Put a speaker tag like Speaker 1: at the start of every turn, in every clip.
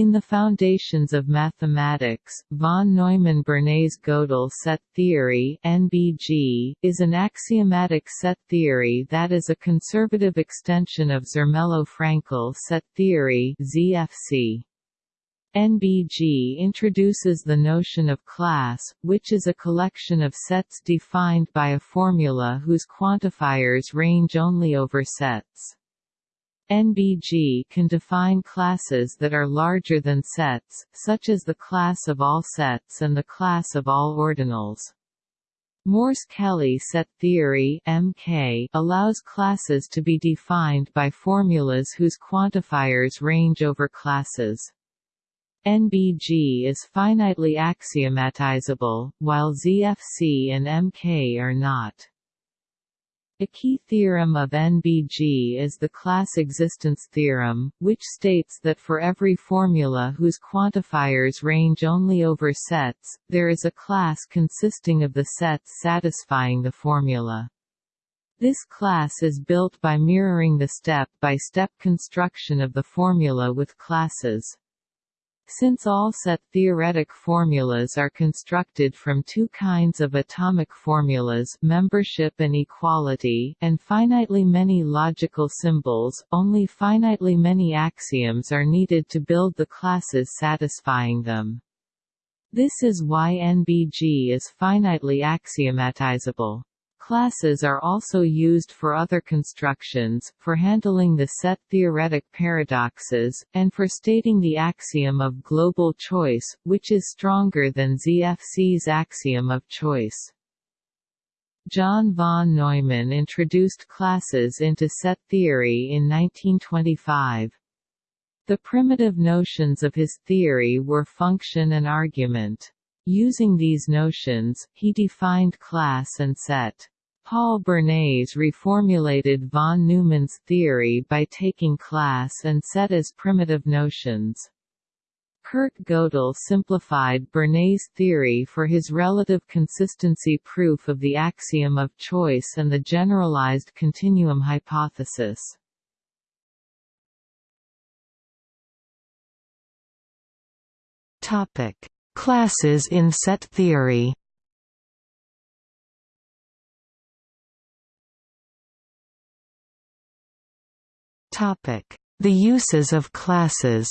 Speaker 1: In the Foundations of Mathematics, von Neumann-Bernays-Gödel set theory (NBG) is an axiomatic set theory that is a conservative extension of Zermelo-Fraenkel set theory (ZFC). NBG introduces the notion of class, which is a collection of sets defined by a formula whose quantifiers range only over sets. NBG can define classes that are larger than sets, such as the class of all sets and the class of all ordinals. Morse-Kelley set theory MK allows classes to be defined by formulas whose quantifiers range over classes. NBG is finitely axiomatizable, while ZFC and MK are not. A key theorem of NBG is the class existence theorem, which states that for every formula whose quantifiers range only over sets, there is a class consisting of the sets satisfying the formula. This class is built by mirroring the step-by-step -step construction of the formula with classes. Since all set theoretic formulas are constructed from two kinds of atomic formulas membership and equality and finitely many logical symbols, only finitely many axioms are needed to build the classes satisfying them. This is why NBG is finitely axiomatizable. Classes are also used for other constructions, for handling the set theoretic paradoxes, and for stating the axiom of global choice, which is stronger than ZFC's axiom of choice. John von Neumann introduced classes into set theory in 1925. The primitive notions of his theory were function and argument. Using these notions, he defined class and set. Paul Bernays reformulated von Neumann's theory by taking class and set as primitive notions. Kurt Gödel simplified Bernays' theory for his relative consistency proof of the axiom of choice and the generalized continuum hypothesis. Classes in set theory The uses of classes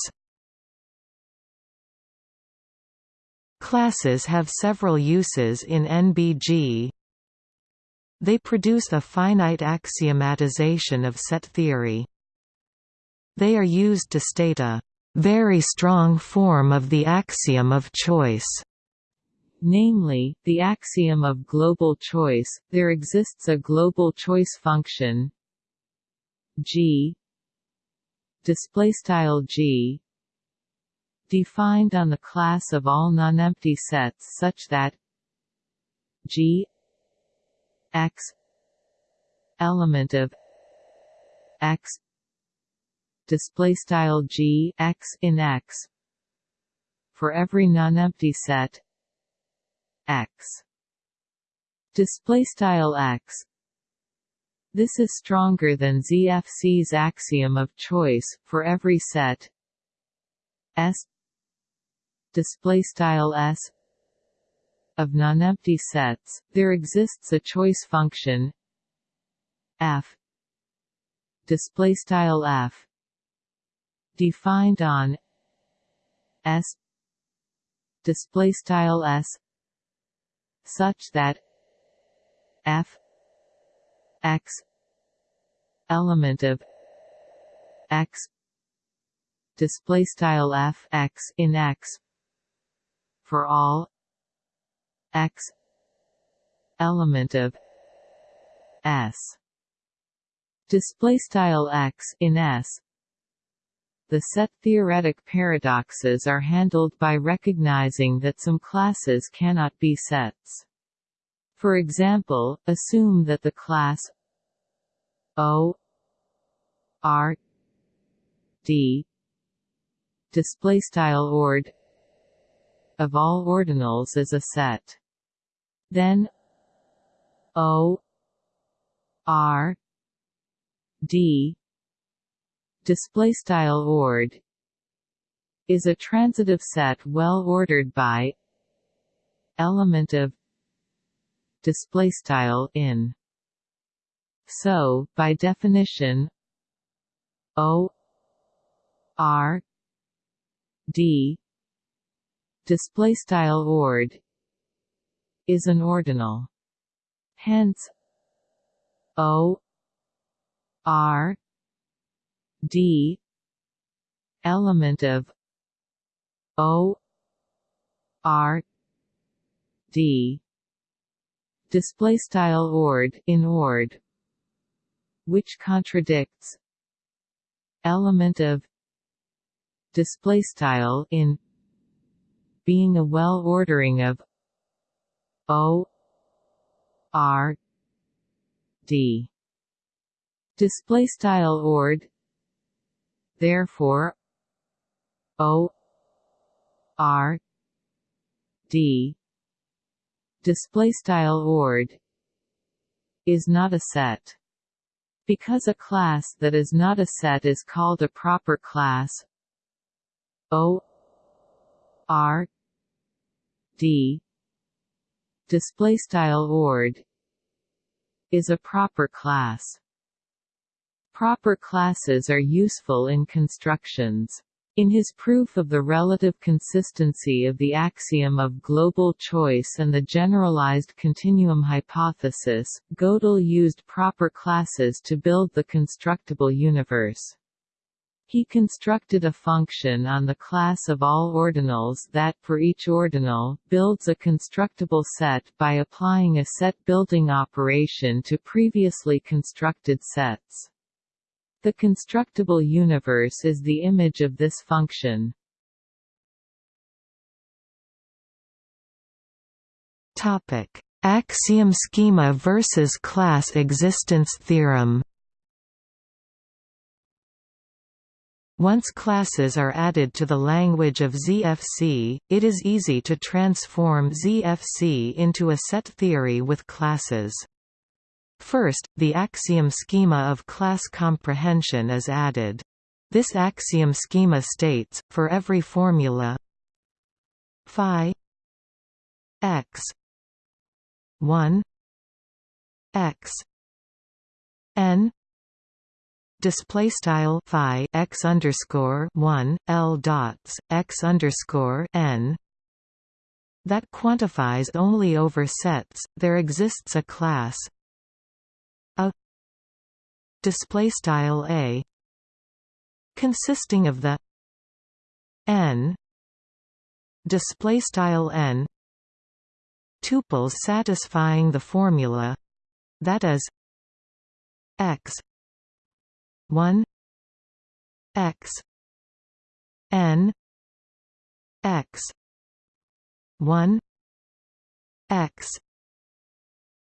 Speaker 1: Classes have several uses in NBG. They produce a finite axiomatization of set theory. They are used to state a very strong form of the axiom of choice. Namely, the axiom of global choice, there exists a global choice function g display style g defined on the class of all non-empty sets such that g x element of x display style g x in x for every non-empty set x display style x this is stronger than ZFC's axiom of choice for every set. S. Display style S. Of nonempty sets. There exists a choice function. F. Display style f. Defined on S. Display style S. Such that f x. Element of x. Display style f x in x. For all. X. Element of s. Display style x in s. The set theoretic paradoxes are handled by recognizing that some classes cannot be sets. For example, assume that the class O R D display style ord of all ordinals is a set. Then O R D display style ord is a transitive set well ordered by element of display style in. So by definition o r d display style ord is an ordinal. Hence o r d element of o r d display style ord in ord which contradicts element of display style in being a well ordering of o r d. Display style ord therefore o r d display style ord is not a set. Because a class that is not a set is called a proper class o r d display style ord is a proper class. Proper classes are useful in constructions in his proof of the relative consistency of the axiom of global choice and the generalized continuum hypothesis, Gödel used proper classes to build the constructible universe. He constructed a function on the class of all ordinals that, for each ordinal, builds a constructible set by applying a set-building operation to previously constructed sets. The constructible universe is the image of this function.
Speaker 2: Topic: Axiom schema versus class existence theorem. Once classes are added to the language of ZFC, it is easy to transform ZFC into a set theory with classes. First, the axiom schema of class comprehension is added. This axiom schema states, for every formula phi x 1 x n display style phi x underscore 1 l dots x underscore n that quantifies only over sets there exists a class display style a consisting of the n display style n tuples satisfying the formula that is x 1 x n x 1 x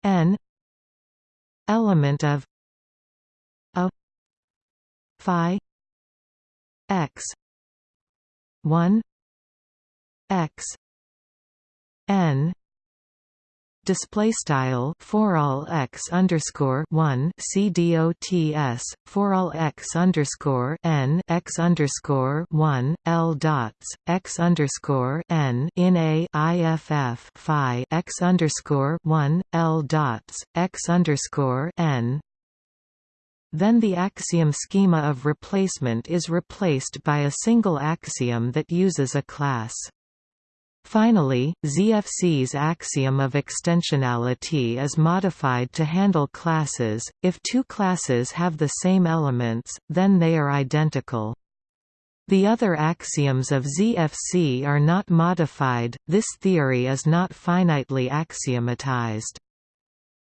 Speaker 2: n element of phi x 1 x n display style for all x underscore one c dots for all x underscore n x underscore one l dots x underscore n in a iff phi x underscore one l dots x underscore n then the axiom schema of replacement is replaced by a single axiom that uses a class. Finally, ZFC's axiom of extensionality is modified to handle classes. If two classes have the same elements, then they are identical. The other axioms of ZFC are not modified, this theory is not finitely axiomatized.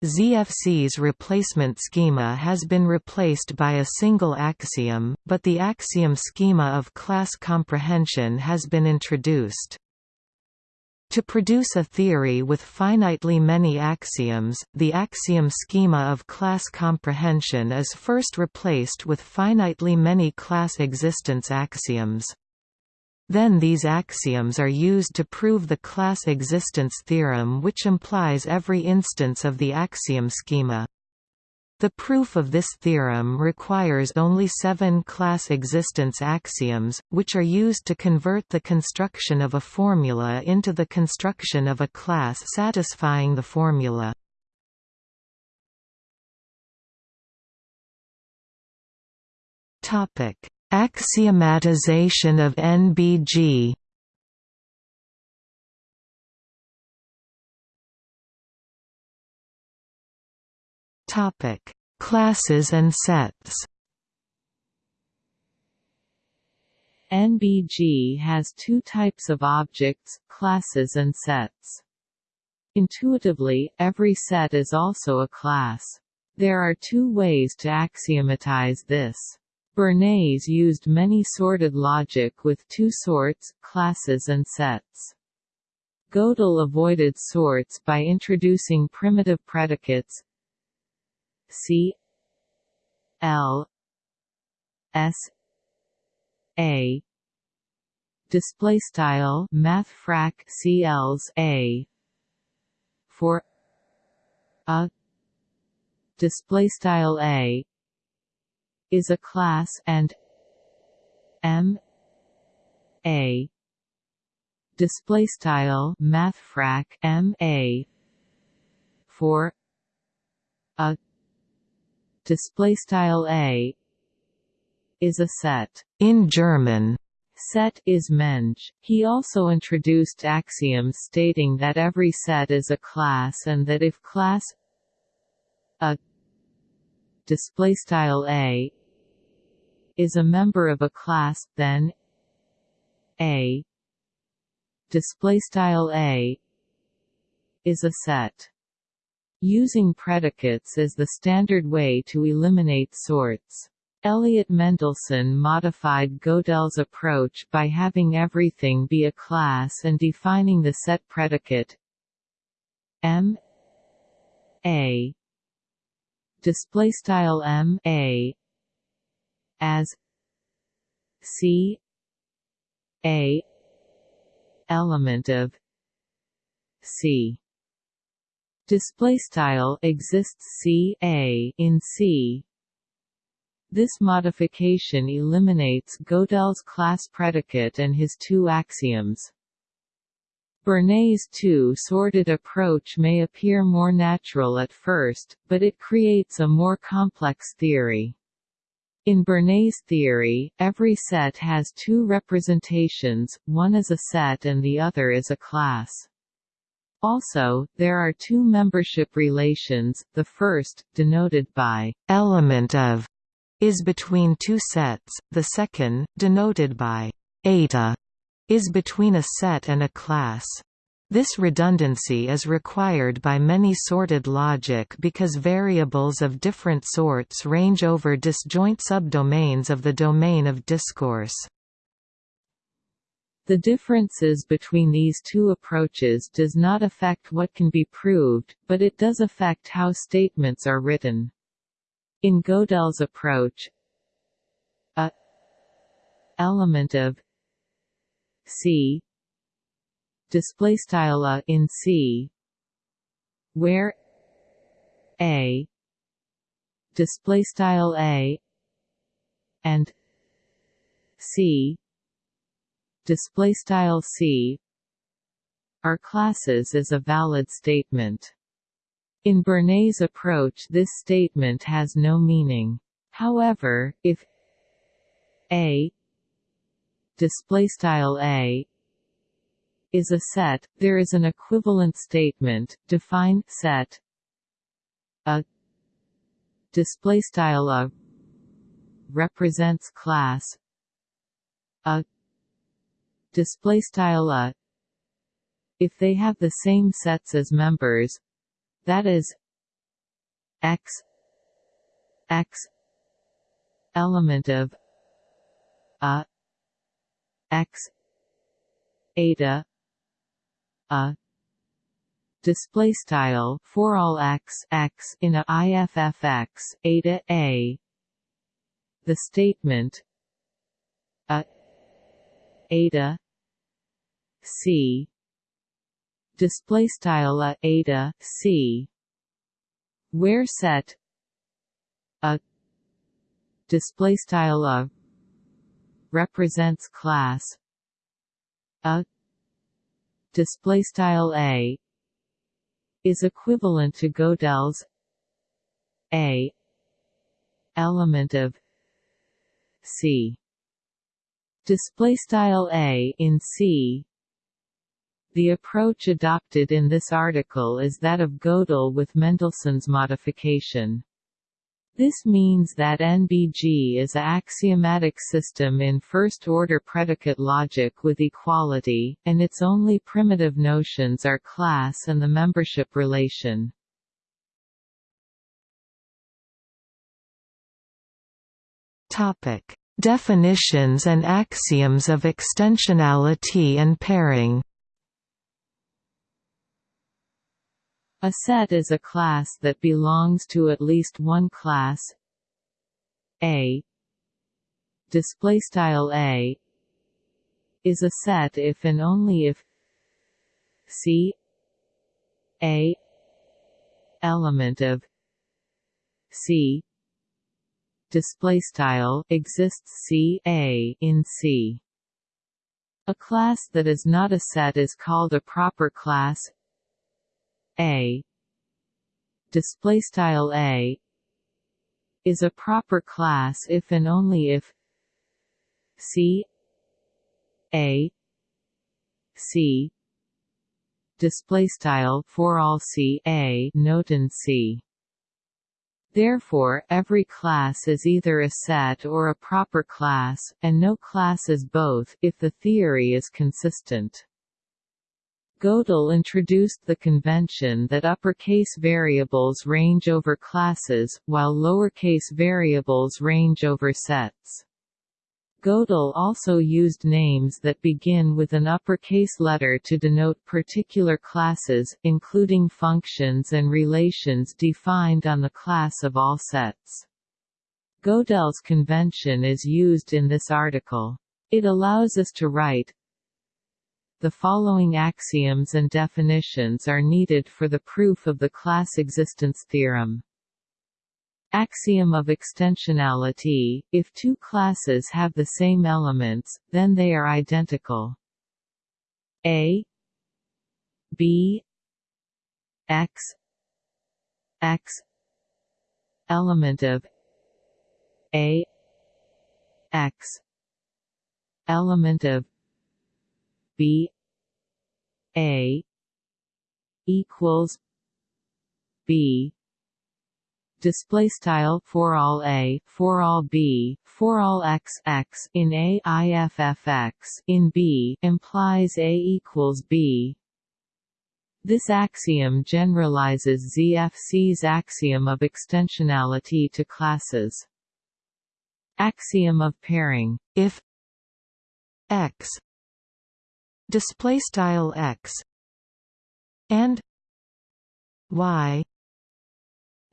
Speaker 2: ZFC's replacement schema has been replaced by a single axiom, but the axiom schema of class comprehension has been introduced. To produce a theory with finitely many axioms, the axiom schema of class comprehension is first replaced with finitely many class existence axioms. Then these axioms are used to prove the class existence theorem which implies every instance of the axiom schema. The proof of this theorem requires only seven class existence axioms, which are used to convert the construction of a formula into the construction of a class satisfying the formula. Axiomatization of NBG Topic: Classes and sets.
Speaker 1: NBG has two types of objects, classes and sets. Intuitively, every set is also a class. There are two ways to axiomatize this. Bernays used many sorted logic with two sorts, classes and sets. Gödel avoided sorts by introducing primitive predicates C L S A. Display style math CLs A. For a. Display style A is a class and M A display style math frac M A for a display style a is a set
Speaker 2: in German
Speaker 1: set is Menge. He also introduced axioms stating that every set is a class and that if class a display style a is a member of a class then a. Display style a is a set. Using predicates is the standard way to eliminate sorts. Elliott Mendelson modified Gödel's approach by having everything be a class and defining the set predicate. M. A. Display style M. A as C A element of C display style exists C A in C this modification eliminates Gödel's class predicate and his two axioms. Bernays' two-sorted approach may appear more natural at first, but it creates a more complex theory. In Bernays' theory, every set has two representations, one is a set and the other is a class. Also, there are two membership relations, the first, denoted by
Speaker 2: element of, is between two sets, the second, denoted by eta, is between a set and a class. This redundancy is required by many sorted logic because variables of different sorts range over disjoint subdomains of the domain of discourse.
Speaker 1: The differences between these two approaches does not affect what can be proved, but it does affect how statements are written. In Gödel's approach, a element of C display style a in C where a display style a and C display style c are classes is a valid statement. In Bernays' approach this statement has no meaning. However, if a display style a is a set, there is an equivalent statement, define set. A display style a represents class. A display style a if they have the same sets as members that is x x element of a x eta a display style for all x x in a iffx eta a. The statement a eta C. Display style a eta C. Where set a display style a represents class a display style a is equivalent to Gödel's a element of C display style a in C the approach adopted in this article is that of Gödel with Mendelson's modification. This means that NBG is a axiomatic system in first-order predicate logic with equality, and its only primitive notions are class and the membership relation.
Speaker 2: Definitions and axioms of extensionality and pairing.
Speaker 1: A set is a class that belongs to at least one class. A. Display style A. Is a set if and only if C. A. Element of C. Display style exists C A in C. A class that is not a set is called a proper class a. Display style A. Is a proper class if and only if C. A. C. Display style for all C. A. Note and C. Therefore, every class is either a set or a proper class, and no class is both, if the theory is consistent. Gödel introduced the convention that uppercase variables range over classes, while lowercase variables range over sets. Gödel also used names that begin with an uppercase letter to denote particular classes, including functions and relations defined on the class of all sets. Gödel's convention is used in this article. It allows us to write the following axioms and definitions are needed for the proof of the class existence theorem. Axiom of extensionality – If two classes have the same elements, then they are identical. A B X X element of A X element of B a equals B. Display style for all a for all b for all x x in a in b implies a equals b. This axiom generalizes ZFC's axiom of extensionality to classes. Axiom of pairing. If
Speaker 2: x display style x and y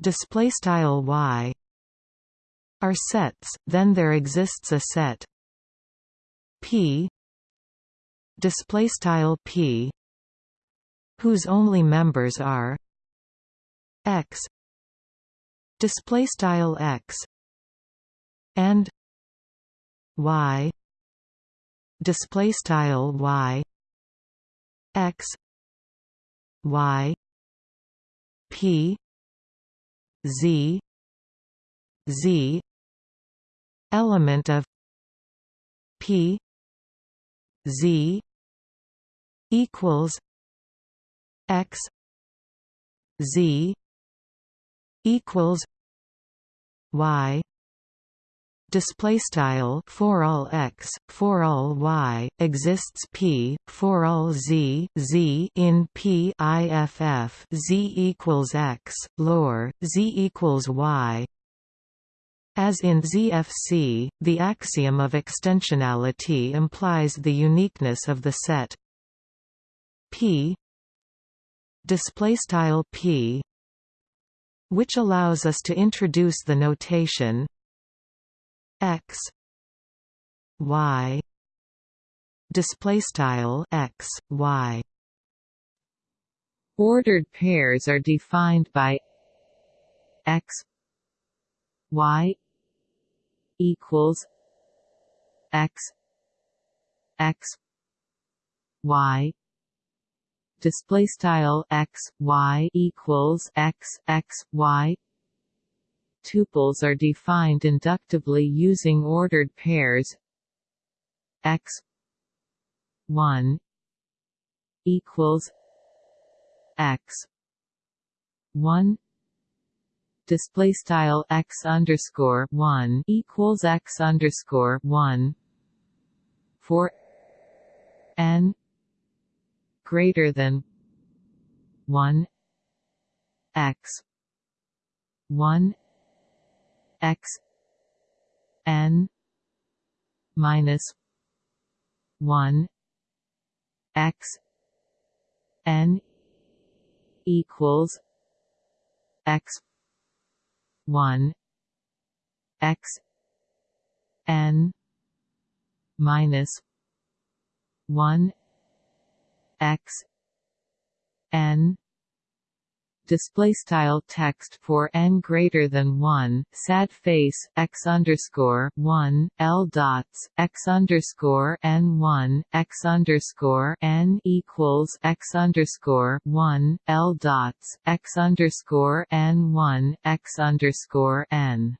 Speaker 2: display style y are sets then there exists a set p display style p whose only members are x display style x and y display style y x y p z z element of p z equals x z equals y display style for all x for all y exists p for all z z in p iff z equals x lor z equals y. As in ZFC, the axiom of extensionality implies the uniqueness of the set P display style P which allows us to introduce the notation x. Y. Display style x y.
Speaker 1: Ordered pairs are defined by x y equals x x y. Display style x y equals x x y tuples are defined inductively using ordered pairs. X 1 equals x 1 display style x underscore 1 equals x underscore 1 for n greater than 1 x 1 x n minus 1 x n equals x 1 x n minus 1 x n display style text for n greater than 1 sad face x underscore 1 l dots x underscore n 1 x underscore n equals x underscore 1 l dots x underscore n 1 x underscore n.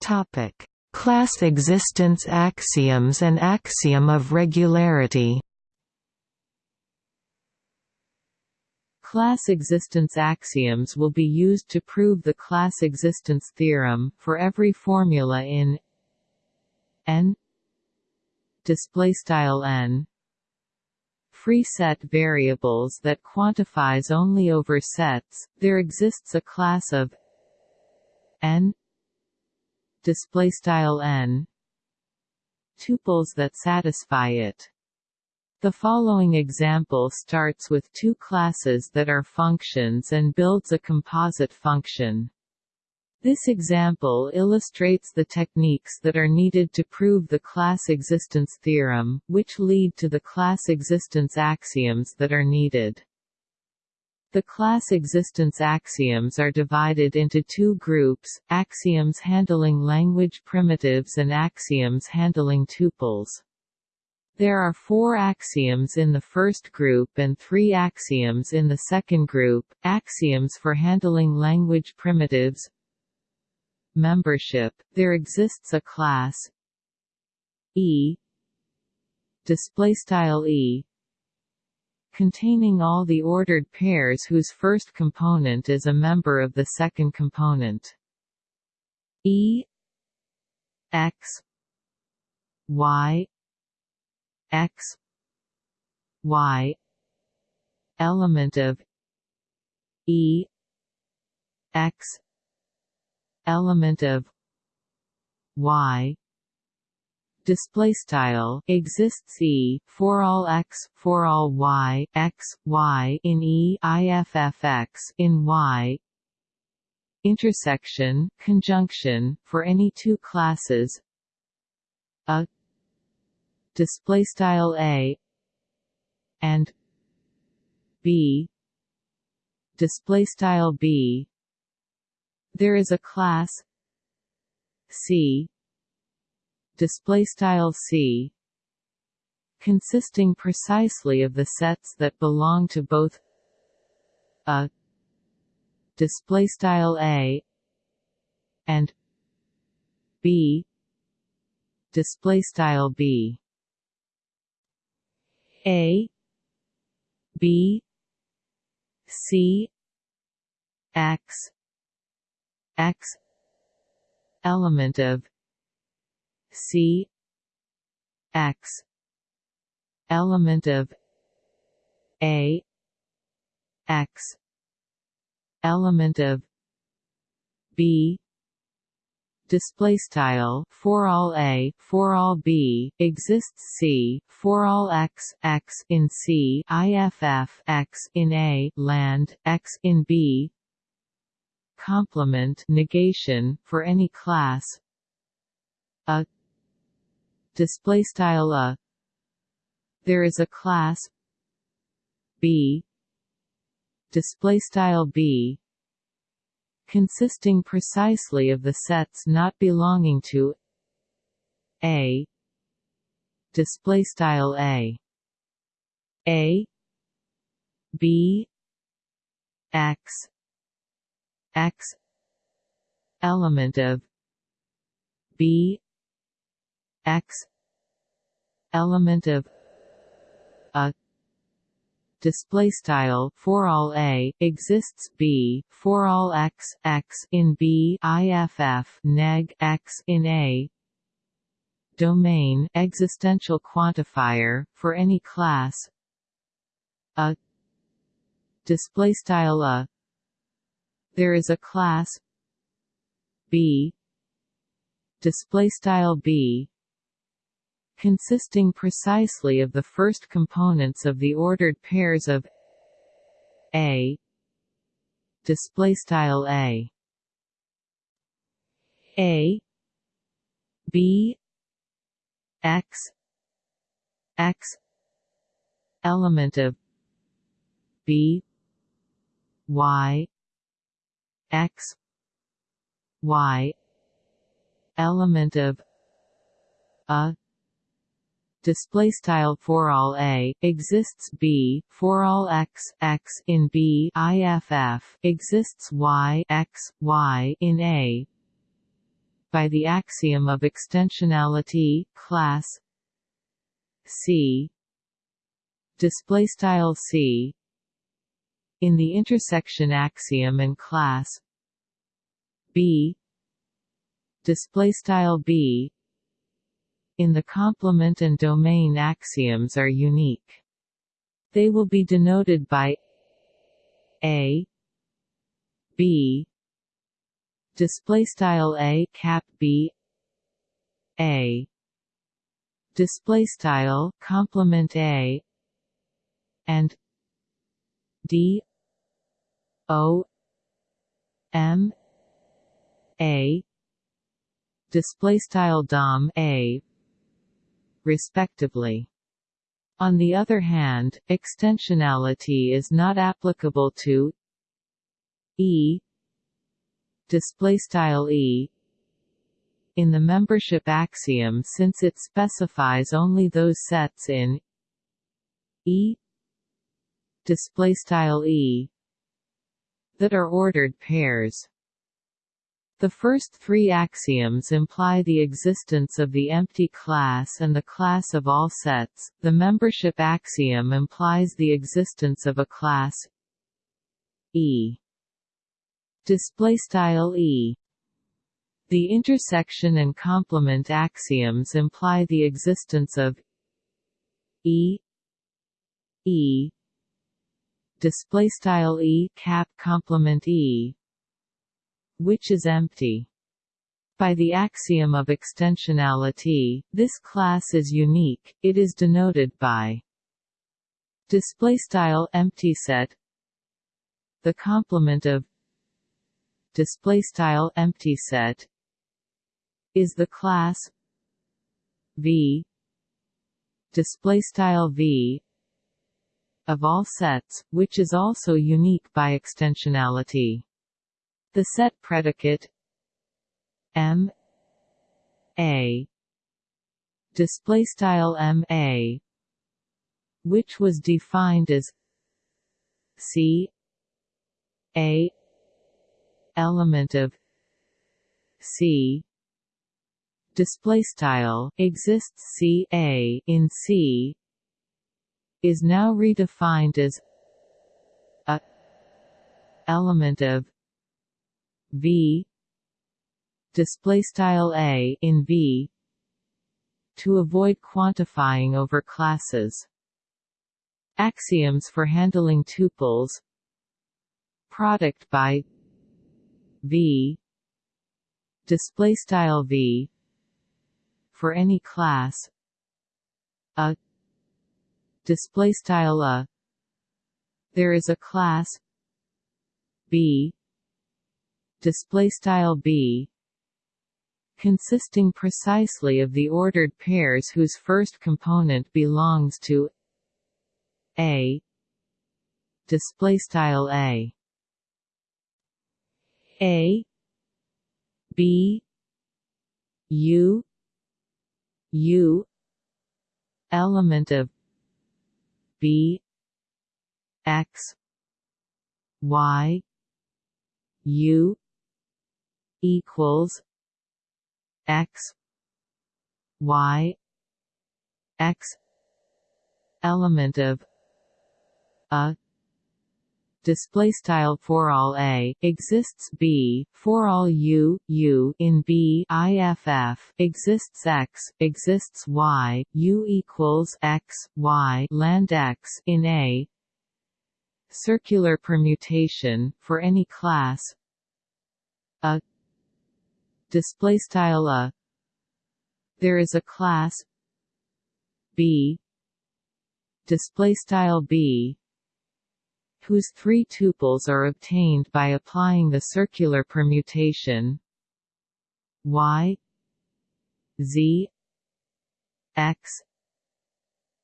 Speaker 2: Topic class existence axioms and axiom of regularity
Speaker 1: Class existence axioms will be used to prove the class existence theorem, for every formula in n n free set variables that quantifies only over sets, there exists a class of n n tuples that satisfy it. The following example starts with two classes that are functions and builds a composite function. This example illustrates the techniques that are needed to prove the class existence theorem, which lead to the class existence axioms that are needed. The class existence axioms are divided into two groups, axioms handling language primitives and axioms handling tuples. There are four axioms in the first group and three axioms in the second group, axioms for handling language primitives Membership, there exists a class E E containing all the ordered pairs whose first component is a member of the second component. E x y x y element of e x element of y. Display style exists e for all x for all y x y in e in y. Intersection conjunction for any two classes. A display style a and b. Display style b. There is a class c. Display style c consisting precisely of the sets that belong to both a display style a and b. Display style b a B C X X element of C X element of A X element of B display style for all a for all b exists c for all x x in c iff x in a land x in b. Complement negation for any class. A. Display style a. There is a class b. Display style b consisting precisely of the sets not belonging to a. Display style a. A. B. X. X. Element of b. X. Element of a display style for all a exists b for all x x in b iff neg x in a. Domain existential quantifier for any class. A. Display style a. There is a class b. Display style b consisting precisely of the first components of the ordered pairs of A display style A A B X X element of B Y X Y element of a display style for all a exists b for all x x in b iff exists y x y in a. By the axiom of extensionality class c. Display style c. In the intersection axiom and class b. Display style b in the complement and domain axioms are unique. They will be denoted by a b display style a cap b a display style complement a and d o m a display style dom a respectively. On the other hand, extensionality is not applicable to E display style E in the membership axiom since it specifies only those sets in E display style E that are ordered pairs. The first three axioms imply the existence of the empty class and the class of all sets. The membership axiom implies the existence of a class E. Display style E. The intersection and complement axioms imply the existence of E E display style E cap complement E which is empty. By the axiom of extensionality, this class is unique, it is denoted by display style empty set the complement of display style empty set is the class V display style V of all sets which is also unique by extensionality the set predicate M A. Display style M A which was defined as C A element of C. Display style exists C A in C is now redefined as a element of V. Display style a in V. To avoid quantifying over classes. Axioms for handling tuples. Product by V. Display style V. For any class. A. Display style a. There is a class B display style b consisting precisely of the ordered pairs whose first component belongs to a display style a. A b u u element of b x y u equals x y x element of a display style for all a exists b for all u u in b iff exists x exists y u equals x y land x in a circular permutation for any class a display style a. There is a class b display style b whose three tuples are obtained by applying the circular permutation y z x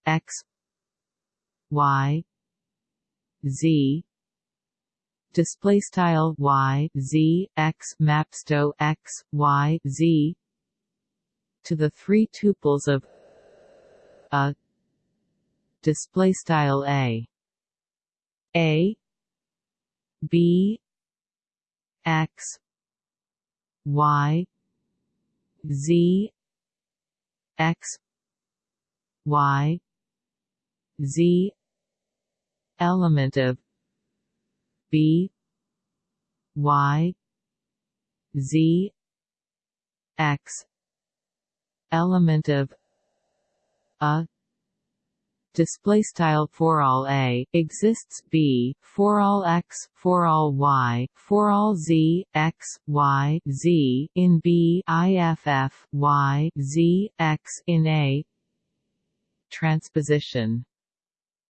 Speaker 1: x y z display style y z x mapsto x y z to the three tuples of a display style a. A b x y z x y z element of b y z x element of a. Display style for all a exists b for all x for all y for all z x y z in b iff y z x in a. Transposition.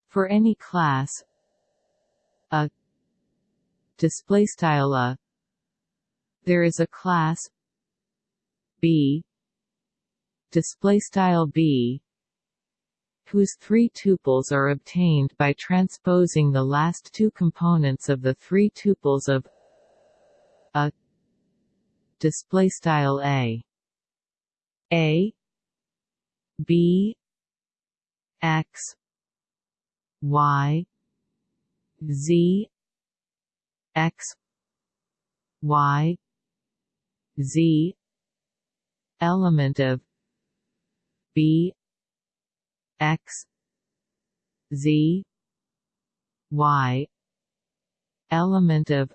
Speaker 1: For any class a display style a. There is a class b display style b whose three tuples are obtained by transposing the last two components of the three tuples of a display style a. A b x y z x y z element of b x z y element of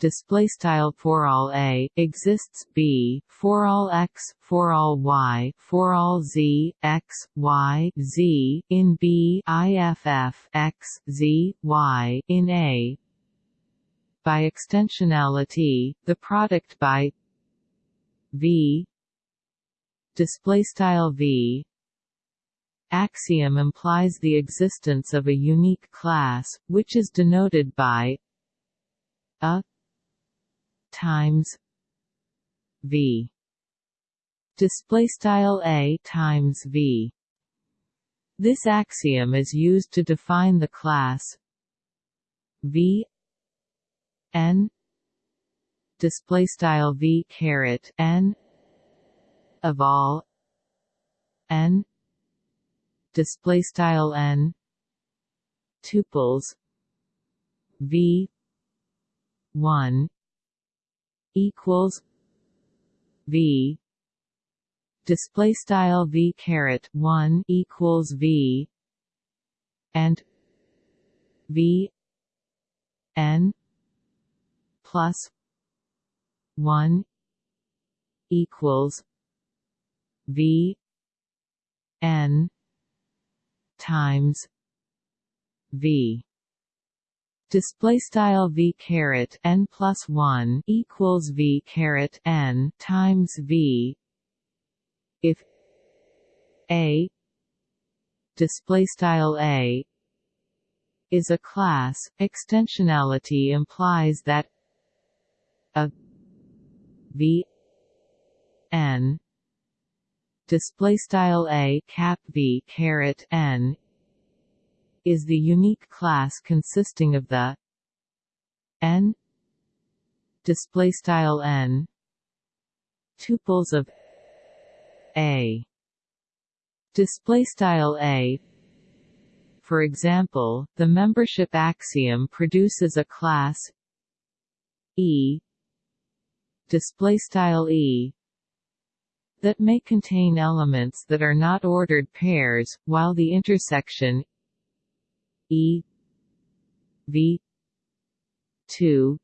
Speaker 1: display style for all a exists b for all x for all y for all z x y z in b iff x z y in a. By extensionality the product by v display style v axiom implies the existence of a unique class which is denoted by a times v. Display style a times v. This axiom is used to define the class v n. Display style v caret n. Of all n. Display style n. Tuples v 1 equals v. Display style v caret 1 equals v. And v n plus 1 equals v n times v display style v caret n plus 1 equals v caret n times v. If a display style a is a class extensionality implies that a v n display style a cap v caret n is the unique class consisting of the n display style n tuples of a. Display style a for example the membership axiom produces a class e display style e that may contain elements that are not ordered pairs while the intersection e v 2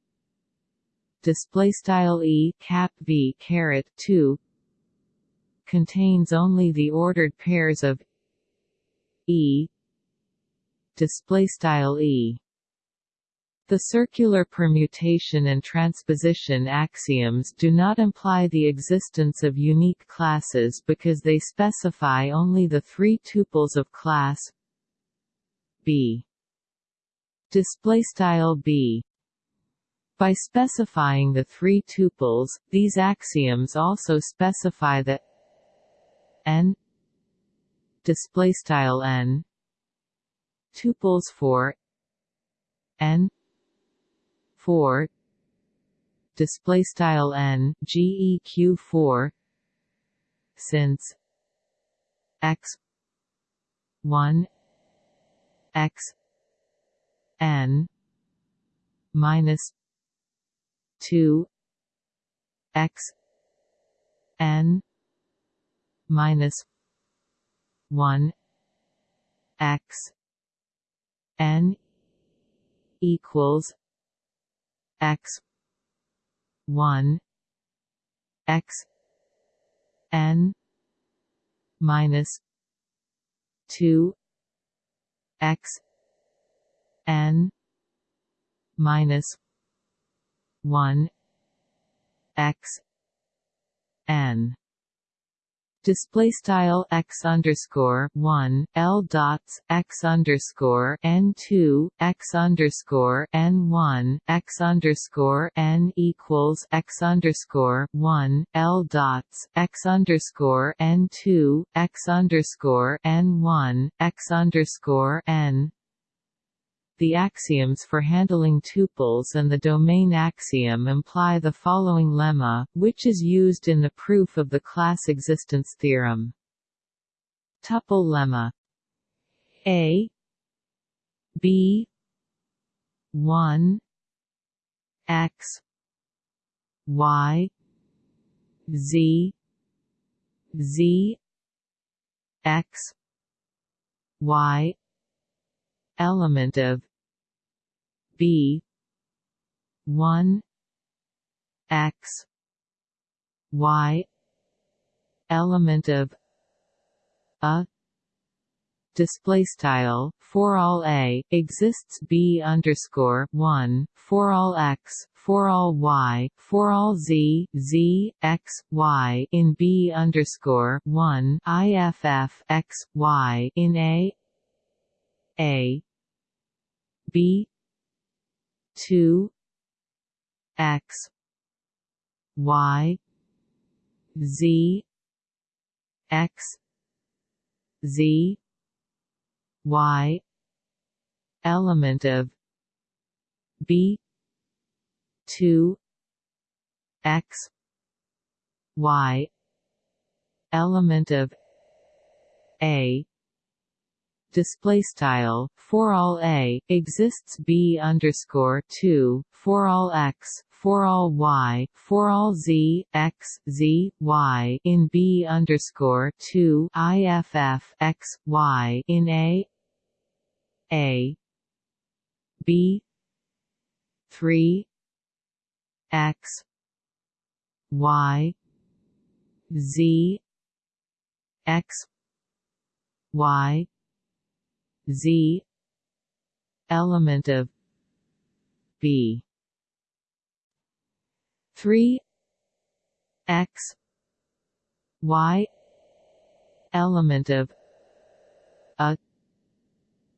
Speaker 1: display style e cap v caret 2 contains only the ordered pairs of e. Display style e. The circular permutation and transposition axioms do not imply the existence of unique classes because they specify only the three tuples of class B. Display style B. By specifying the three tuples, these axioms also specify the n display style n tuples for n 4 display style n geq 4 since x 1 x n minus 2 x n minus 1 x n equals x 1 x n minus 2 x n minus 1 x n display style x underscore one l dots x underscore n two x underscore n one x underscore n equals x underscore one l dots x underscore n two x underscore n one x underscore n the axioms for handling tuples and the domain axiom imply the following lemma, which is used in the proof of the class existence theorem. Tuple lemma A B 1 X Y Z Z X Y element of B one X Y element of a display style for all a exists b underscore one for all x for all y for all z z x y in b underscore one iff x y in a a b 2 x y z x z y element of b 2 x y element of a display style for all a exists b underscore 2 for all x for all y for all z x z y in b underscore 2 iff x y in a a b 3 x y z x y Z. Element of B. Three. X. Y. Element of a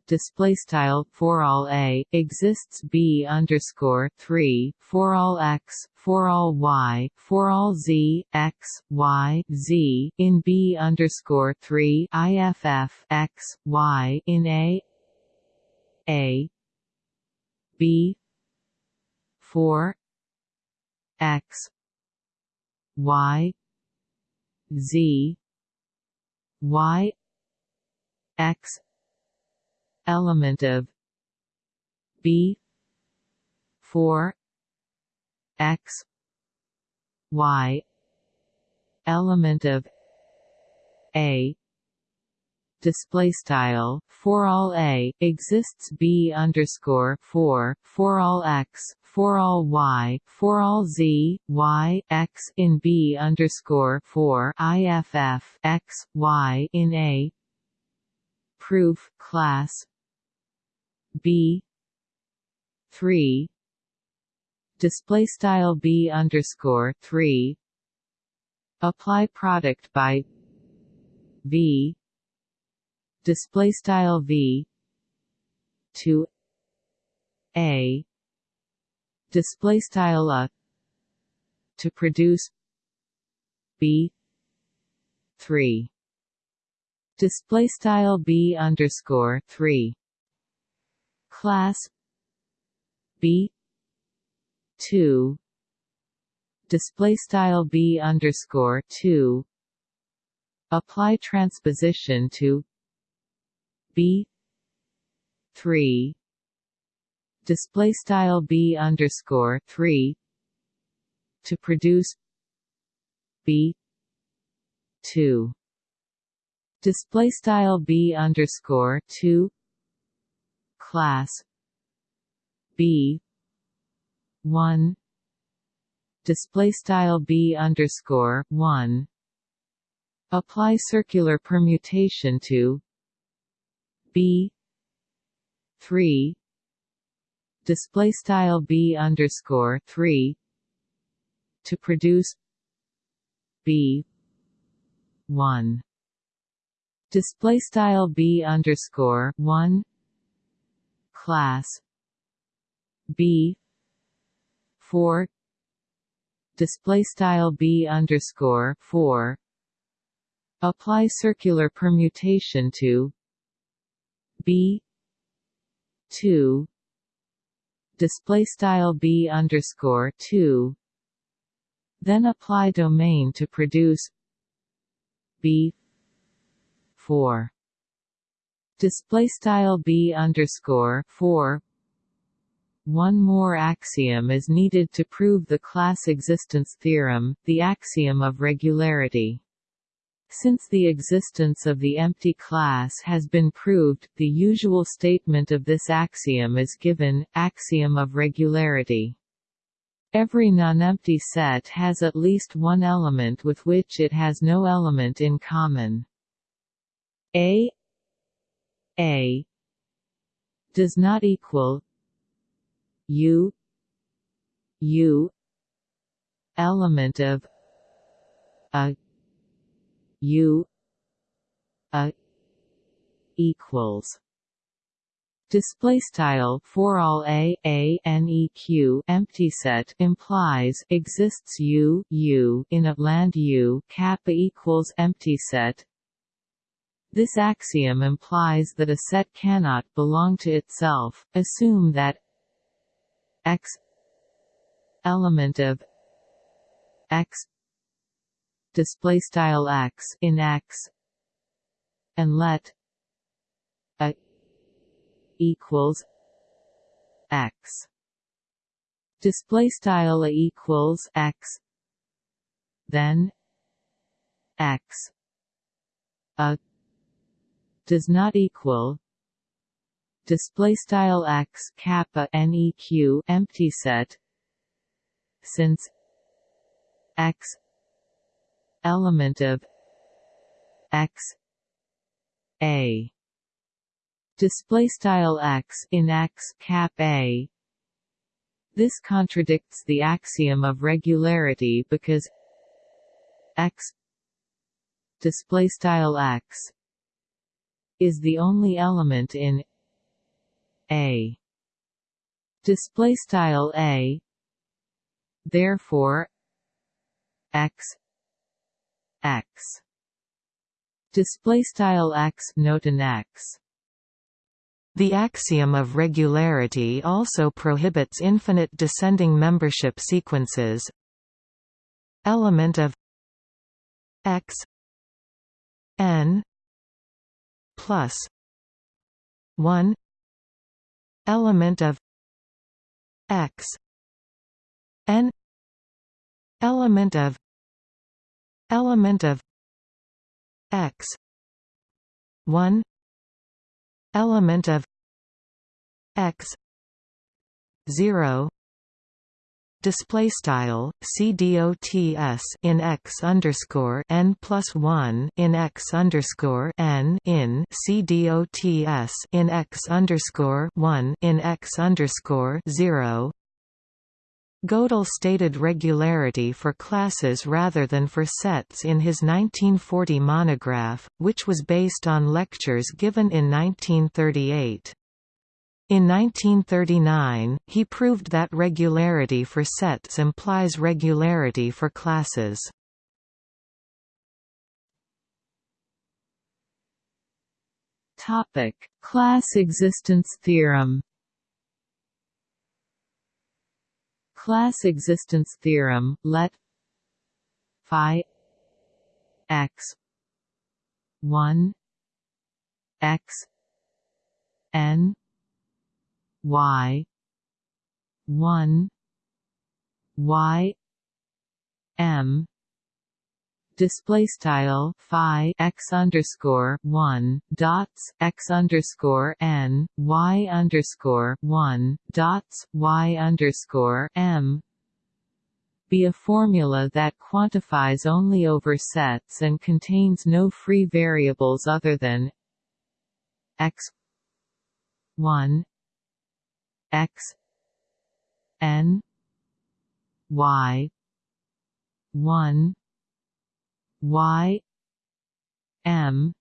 Speaker 1: display style for all a exists b underscore three for all x for all y for all z x y z in b underscore three iff x y in a a b 4 x y z y x element of b 4 x y element of a display style for all a exists b underscore 4 for all x for all y for all z y x in b underscore 4 iff x y in a proof class b. 3 display style b underscore 3 apply product by v. Display style v to a. Display style a to produce b 3 display style b underscore 3 class b 2 display style b underscore 2 apply transposition to b 3 display style b underscore 3 to produce b 2 display style b underscore 2 class b. 1 display style b underscore 1 apply circular permutation to b. 3 display style b underscore 3 to produce b. 1 display style b underscore 1 class. B. 4 display style b underscore 4 apply circular permutation to b. 2 display style b underscore 2 then apply domain to produce b. 4 display style b underscore 4 one more axiom is needed to prove the class existence theorem, the axiom of regularity. Since the existence of the empty class has been proved, the usual statement of this axiom is given, axiom of regularity. Every nonempty set has at least one element with which it has no element in common. A A does not equal U U element of a U a equals Display style for all a a neq empty set implies exists u u in a land u cap a equals empty set. This axiom implies that a set cannot belong to itself. Assume that x element of x display style x in x and let a equals x display style a equals x then x a does not equal display style x cap a neq empty set since x element of x a. Display style x in x cap a. This contradicts the axiom of regularity because x display style x is the only element in a. Display style a. Therefore x x. Display style x note an x.
Speaker 2: The axiom of regularity also prohibits infinite descending membership sequences. Element of x n plus 1 element of x n element of element of x 1 element of x 0 display style c dots in x underscore n plus 1 in x underscore n in cdots in x underscore 1 in x underscore 0 Gödel stated regularity for classes rather than for sets in his 1940 monograph, which was based on lectures given in 1938. In 1939, he proved that regularity for sets implies regularity for classes.
Speaker 1: Topic: Class existence theorem. Class existence theorem. Let phi x 1 x n y. 1 y. M. Display style phi x underscore one dots x underscore n y underscore one dots y underscore m. Be a formula that quantifies only over sets and contains no free variables other than x 1 x n y 1 y m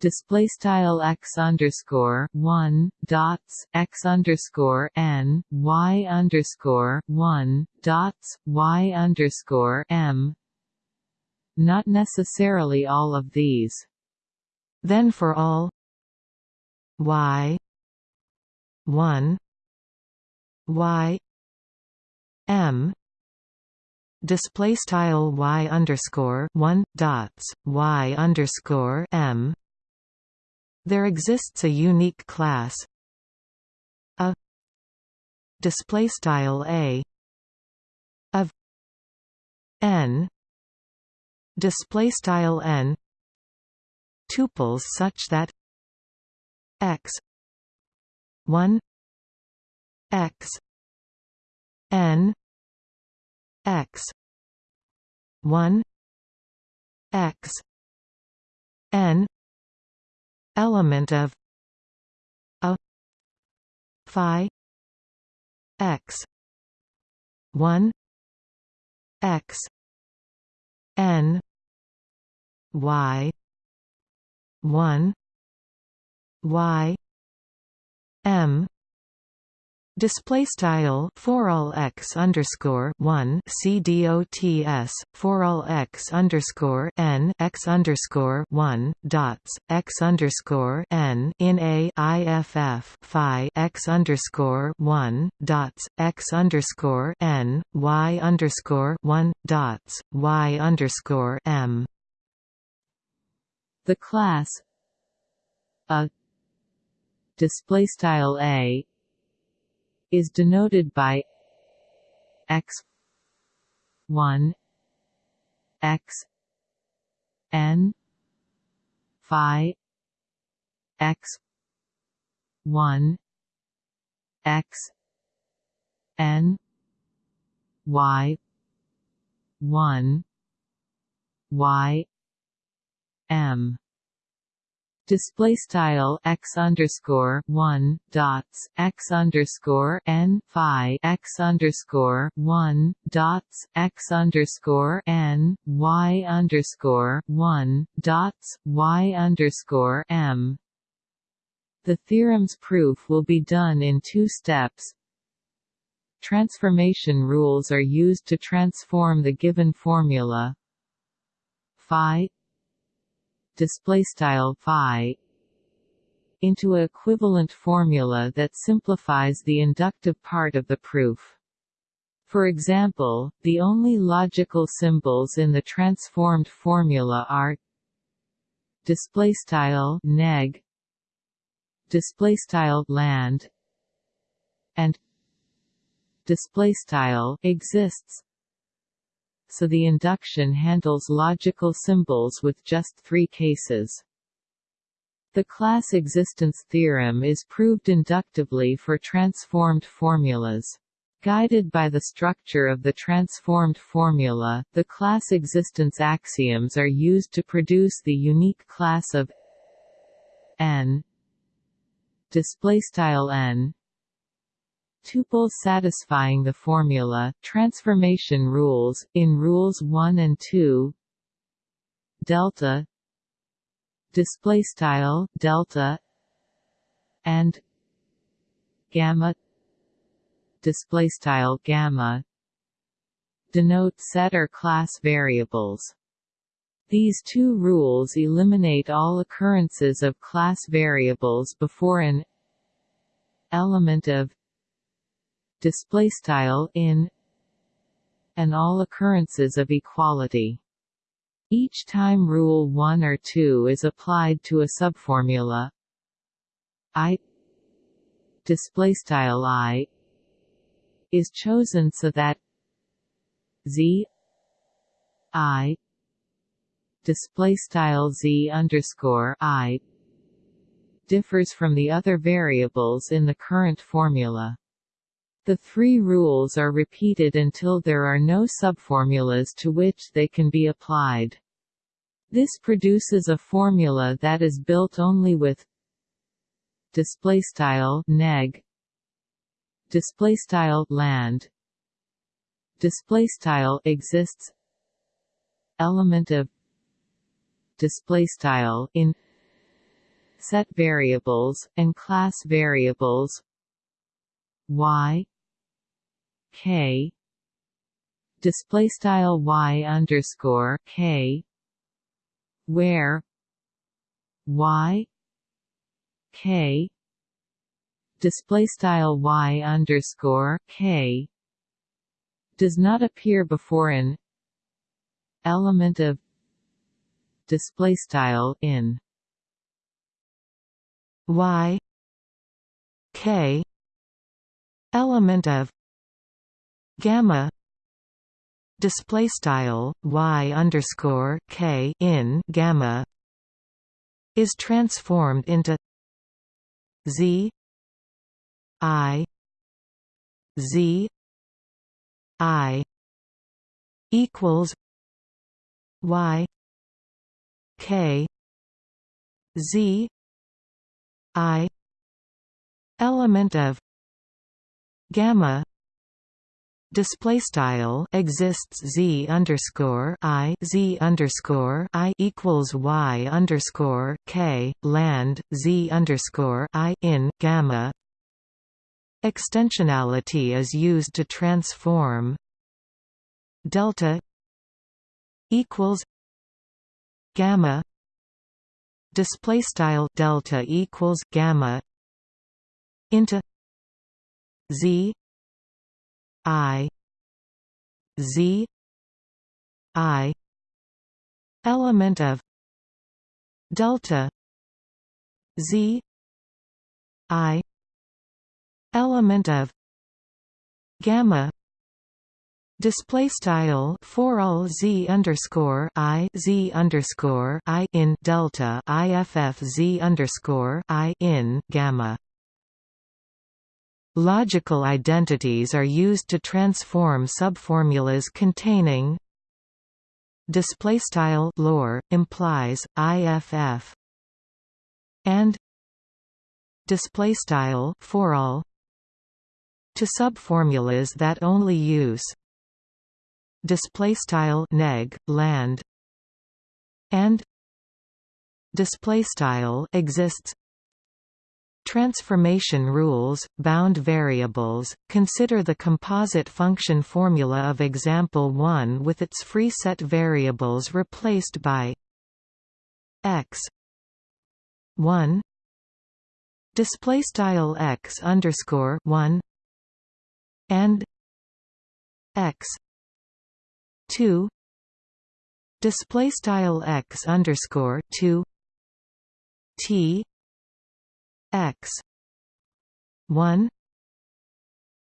Speaker 1: display style x underscore one dots x underscore n y underscore one dots y underscore m. Not necessarily all of these.
Speaker 2: Then for all y 1 y m display style y underscore 1 dots y underscore m. There exists a unique class a display style a of n display style n tuples such that x 1 x n x 1 x n element of a phi x 1 x n y 1 y m Display style for all x underscore one c dots for all x underscore n x underscore one dots x underscore n in a phi x underscore one dots x underscore n y underscore one dots y underscore m.
Speaker 1: The class a display style a is denoted by x 1 x n phi x 1 x n y 1 y m display style x underscore one dots x underscore n phi x underscore one dots x underscore n y underscore one dots y underscore m. The theorem's proof will be done in two steps. Transformation rules are used to transform the given formula phi display style phi into a equivalent formula that simplifies the inductive part of the proof. For example, the only logical symbols in the transformed formula are displaystyle neg displaystyle land and displaystyle exists so the induction handles logical symbols with just three cases. The class existence theorem is proved inductively for transformed formulas. Guided by the structure of the transformed formula, the class existence axioms are used to produce the unique class of n displaystyle n tuples satisfying the formula transformation rules in rules 1 and 2 delta. Displaystyle delta. And. Gamma. Display style gamma. Denote set or class variables. These two rules eliminate all occurrences of class variables before an element of display style in and all occurrences of equality. Each time rule 1 or 2 is applied to a subformula i display style i is chosen so that z i display style z underscore i differs from the other variables in the current formula. The three rules are repeated until there are no subformulas to which they can be applied. This produces a formula that is built only with displaystyle neg display style land display style exists element of display style in set variables and class variables y k. Display style y underscore k. Where? Y. K. Display style y underscore k. Does not appear before an element of display style in
Speaker 2: y. K. Element of gamma display style y underscore k in gamma is transformed into z I Z I equals Y K Z I element of gamma display style exists z underscore i z underscore i equals y underscore k land z underscore i in gamma. Extensionality is used to transform delta equals gamma. Display style delta equals gamma into z i z i element of delta z i element of gamma display style for all z underscore i z underscore i in delta iff z underscore i in gamma Logical identities are used to transform subformulas containing display style lor implies iff and display style for all to subformulas that only use display style neg land and display style exists Transformation rules, bound variables, consider the composite function formula of example 1 with its free set variables replaced by x 1 display style x underscore one and x two. Display style x underscore two t x. One.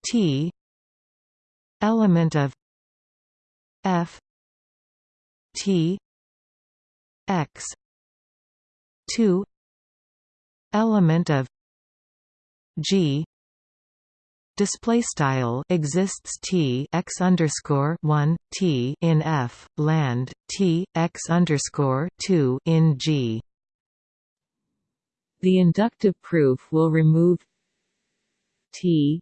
Speaker 2: T. Element of f. T. X. 2 element of g. Display style exists t x underscore 1 t in f land t x underscore 2 in g
Speaker 1: the inductive proof will remove t.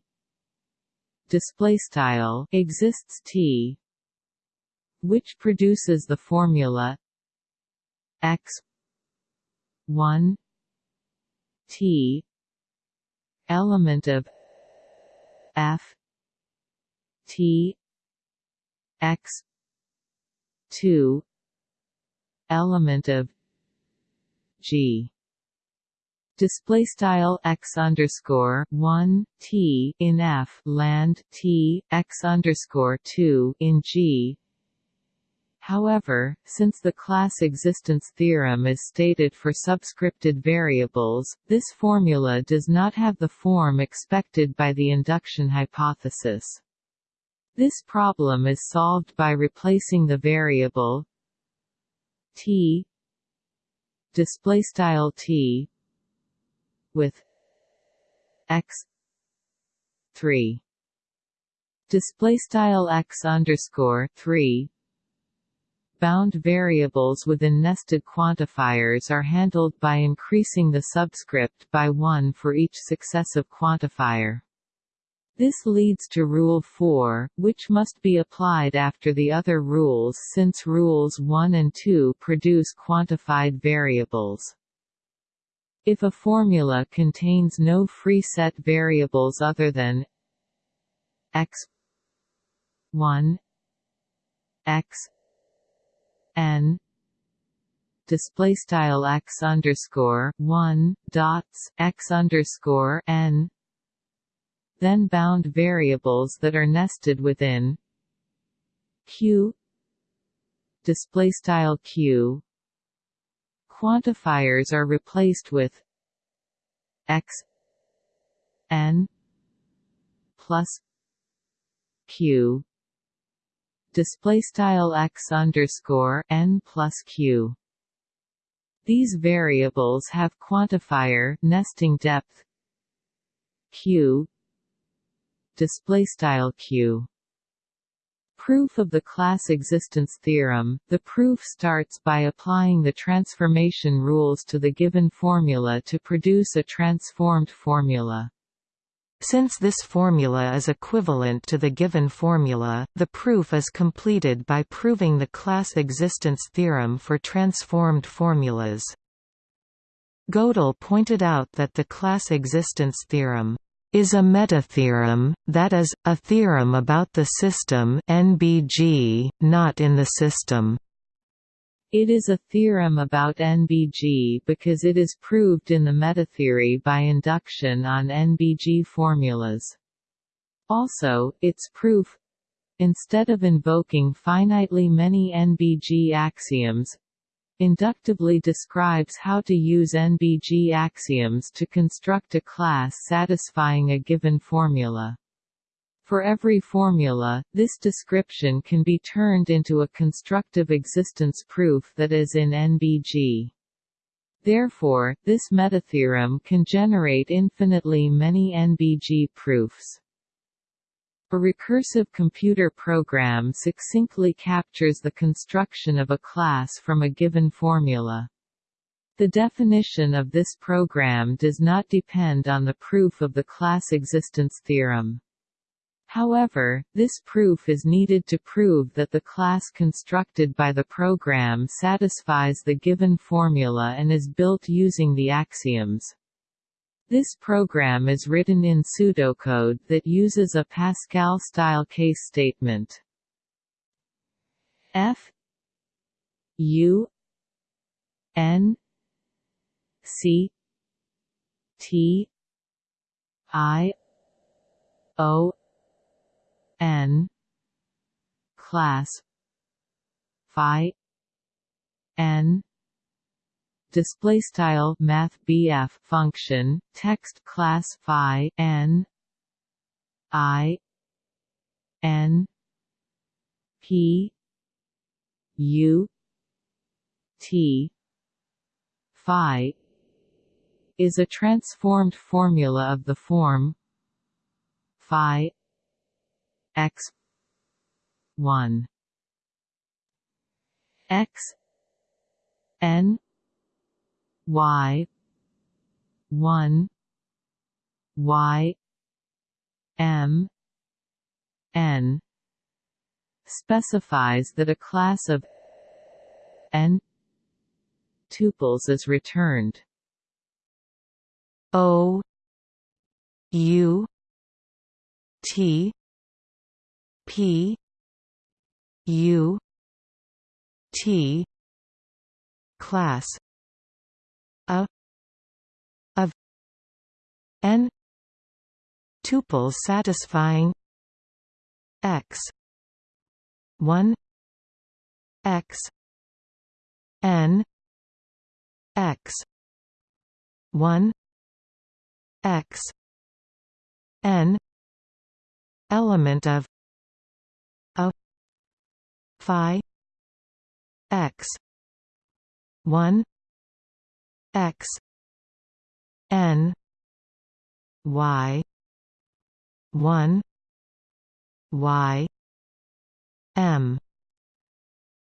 Speaker 1: Display style exists t which produces the formula x 1 t element of f t x 2 element of g display style x underscore one t in f land t x underscore two in g. However, since the class existence theorem is stated for subscripted variables, this formula does not have the form expected by the induction hypothesis. This problem is solved by replacing the variable t display style t with x 3 display style x underscore 3 bound variables within nested quantifiers are handled by increasing the subscript by 1 for each successive quantifier. This leads to Rule 4, which must be applied after the other rules since Rules 1 and 2 produce quantified variables. If a formula contains no free set variables other than x 1 x n display style x underscore 1 dots x underscore n then bound variables that are nested within q display style q quantifiers are replaced with x n plus q display style x underscore n plus q. These variables have quantifier nesting depth q display style q. Proof of the class existence theorem The proof starts by applying the transformation rules to the given formula to produce a transformed formula.
Speaker 2: Since this formula is equivalent to the given formula, the proof is completed by proving the class existence theorem for transformed formulas. Gödel pointed out that the class existence theorem is a metatheorem, that is, a theorem about the system NBG, not in the system.
Speaker 1: It is a theorem about NBG because it is proved in the metatheory by induction on NBG formulas. Also, its proof instead of invoking finitely many NBG axioms, inductively describes how to use NBG axioms to construct a class satisfying a given formula. For every formula, this description can be turned into a constructive existence proof that is in NBG. Therefore, this metatheorem can generate infinitely many NBG proofs. A recursive computer program succinctly captures the construction of a class from a given formula. The definition of this program does not depend on the proof of the class existence theorem. However, this proof is needed to prove that the class constructed by the program satisfies the given formula and is built using the axioms. This program is written in pseudocode that uses a Pascal-style case statement. F U N C T I O N class phi n display style math BF function text class phi n i n p u t phi is a transformed formula of the form phi x 1 x n y. 1 y. M. N. specifies that a class of n tuples is returned.
Speaker 2: O. U. T. P. U. T. Class n tuples satisfying x 1 x n x 1 x n element of a phi x 1 x n y. 1 y. M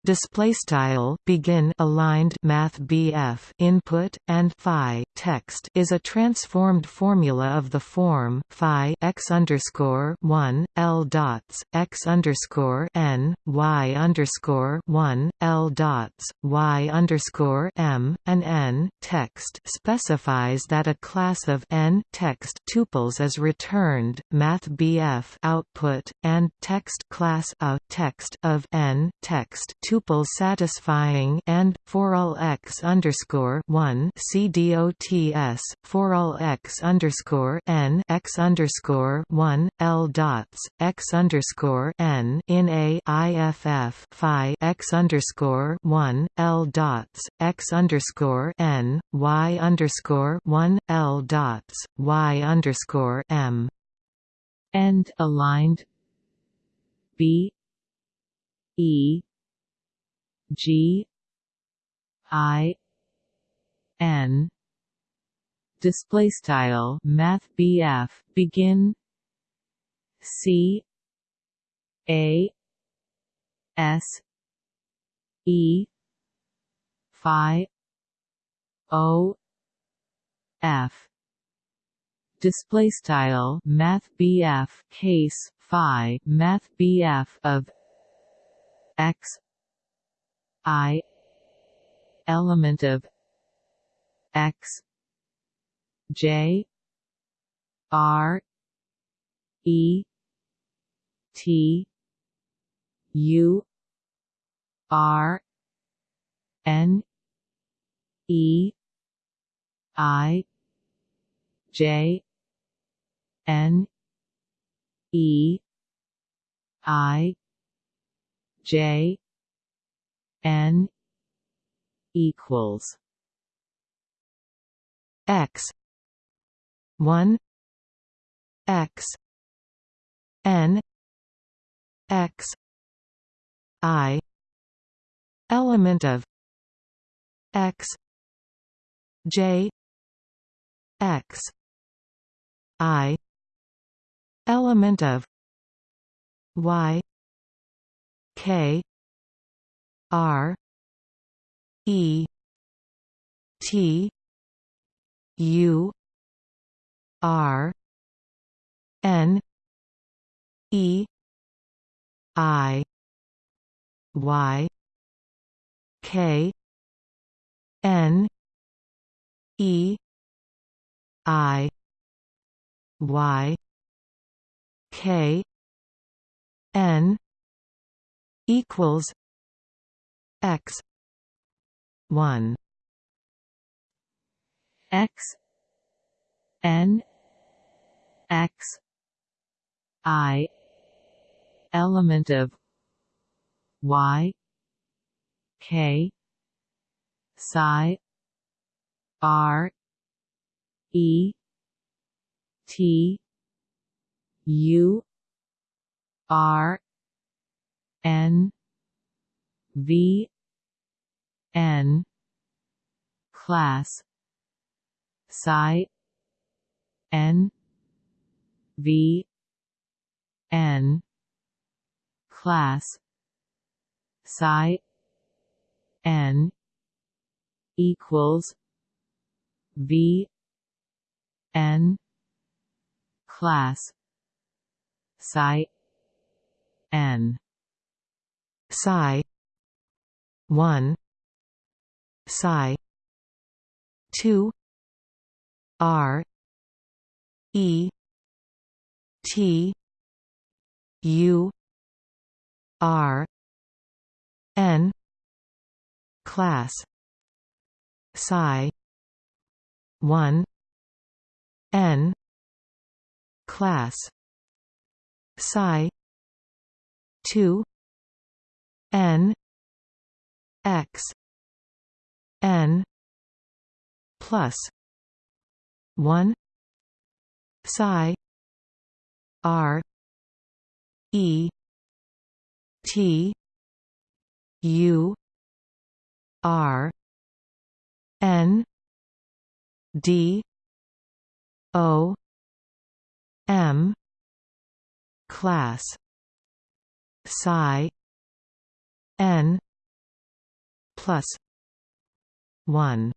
Speaker 2: display style begin aligned math BF input and phi text is a transformed formula of the form phi x underscore 1 L dots x underscore n y underscore 1 L dots y underscore m and n text specifies that a class of n text tuples is returned math BF output and text class a text of n text tuples satisfying and for all x underscore one CDOTS for all x underscore n x underscore one L dots x underscore n in a phi x underscore one L dots x underscore n y underscore one L dots y underscore m.
Speaker 1: End aligned. B. E G I N. Display style math BF begin. C A S E Phi O F. Display style math BF case Phi math BF of X I element of X J R E T U R N E I J N E I J N equals
Speaker 2: X one X N X I element of X J X I element of Y K R E T U R N E I Y K N E I Y K N equals x. 1
Speaker 1: x. N. X. I. Element of y. K. Psi. R. E. T. U. R. N v n class psi n v n class psi n equals v n class psi n
Speaker 2: psi 1 psi 2 r e t u r n class psi 1 n class psi 2 n x. N. Plus. 1 psi. R. E. T. U. R. N. D. O. M. Class. Psi. N plus 1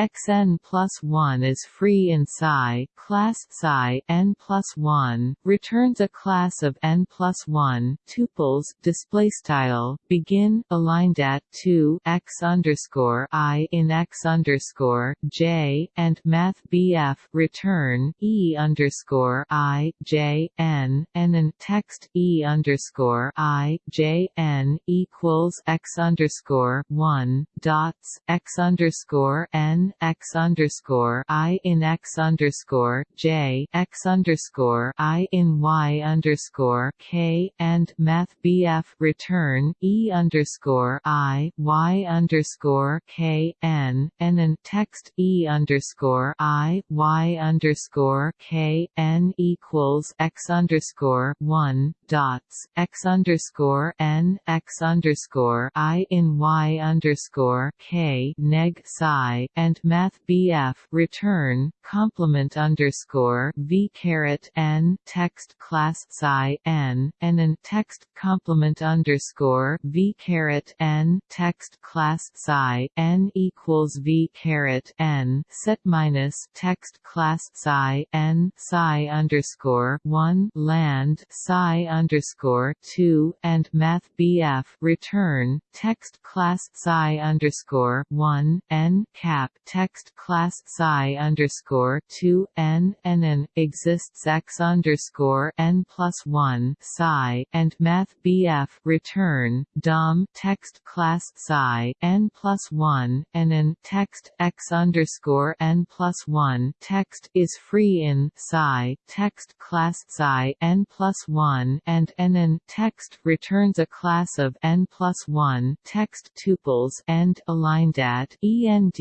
Speaker 1: xn plus 1 is free in psi class psi n plus 1 returns a class of n plus 1 tuples display style begin aligned at 2 x underscore i in x underscore j and math bf return e underscore i j n and then text e underscore i j n equals x underscore 1 dots x underscore n x underscore I in x underscore J x underscore I in Y underscore K and Math BF return E underscore I Y underscore K N and then text E underscore I Y underscore K N equals x underscore one dots x underscore N x underscore I in Y underscore K neg psi and math BF return complement underscore v caret n text class psi n and then text complement underscore v caret n text class psi n equals v caret n set minus text class psi n psi underscore one land psi underscore two and math BF return text class psi underscore one n cap text class psi underscore two n and n exists x underscore n plus one psi and math BF return dom text class psi n plus one and n text x underscore n plus one text is free in psi text class psi n plus one and n n text returns a class of n plus one text tuples and aligned at end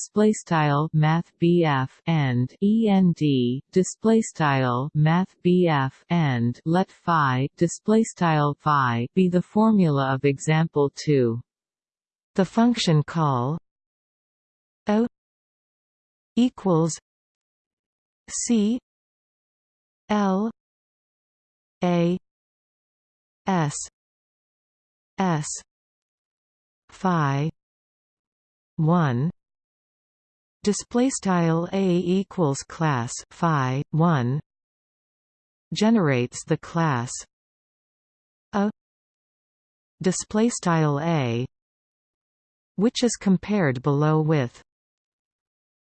Speaker 1: display style math and END display style math BF and let phi display style phi be the formula of example 2
Speaker 2: the function call o equals c l a s s phi 1 display style a equals class phi 1 generates the class a display style a which is compared below with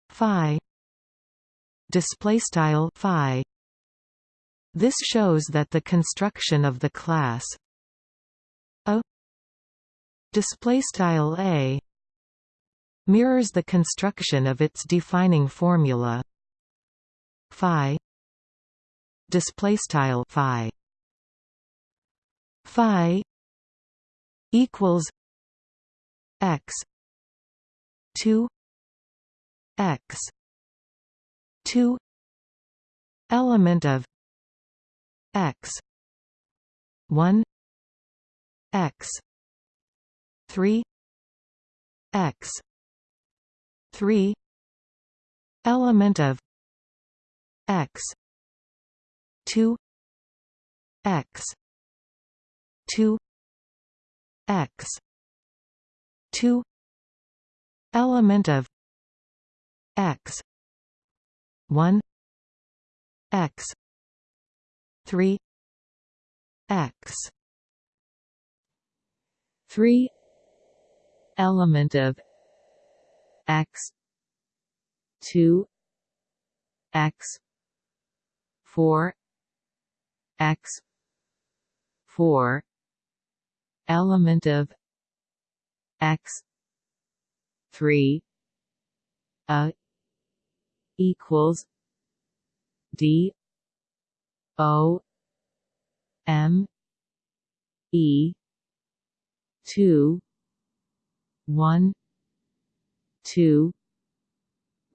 Speaker 2: phi display style phi. This shows that the construction of the class a display style a mirrors the construction of its defining formula. Phi. Display style phi. Phi. Equals x 2 x 2 element of x 1 x 3 x 3 element of x 2 x 2 x 2 element of x 1 x 3 x
Speaker 1: 3 element of x. 2 x. 4 x. 4 element of x. 3 a equals d. O. M. E. 2 1 2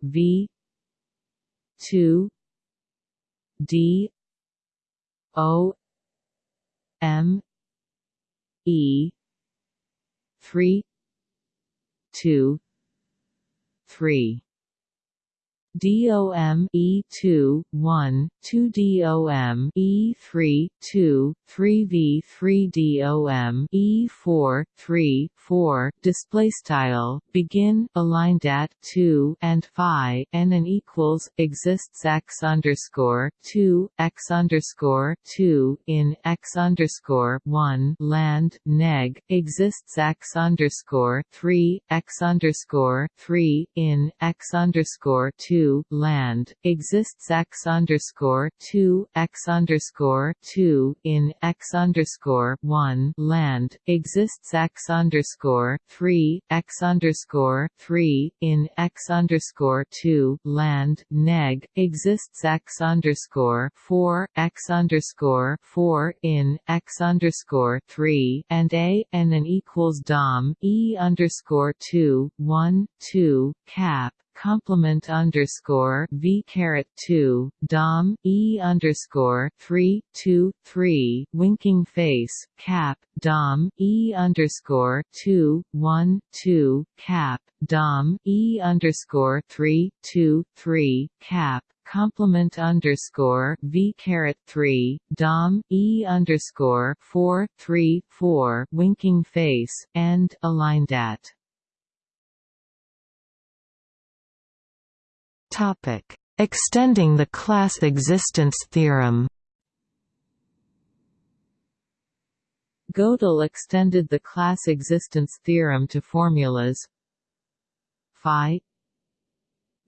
Speaker 1: v 2 d o m e 3 2 3 DOM E2 1 2 DOM E3 2 3 V3 DOM E4 3 4 display style begin aligned at 2 and phi and equals exists x underscore 2 x underscore 2 in x underscore 1 land neg exists x underscore 3 x underscore 3 in x underscore 2 land exists x underscore two x underscore two in x underscore one land exists x underscore three x underscore three in x underscore two land neg exists x underscore four x underscore four in x underscore three and a and an equals dom e underscore two one two cap complement underscore v caret two dom e underscore three two three winking face cap dom e underscore two one two cap dom e underscore three two three cap complement underscore v caret three dom e underscore four three four winking face and aligned at
Speaker 2: Topic: Extending the class existence theorem.
Speaker 1: Gödel extended the class existence theorem to formulas phi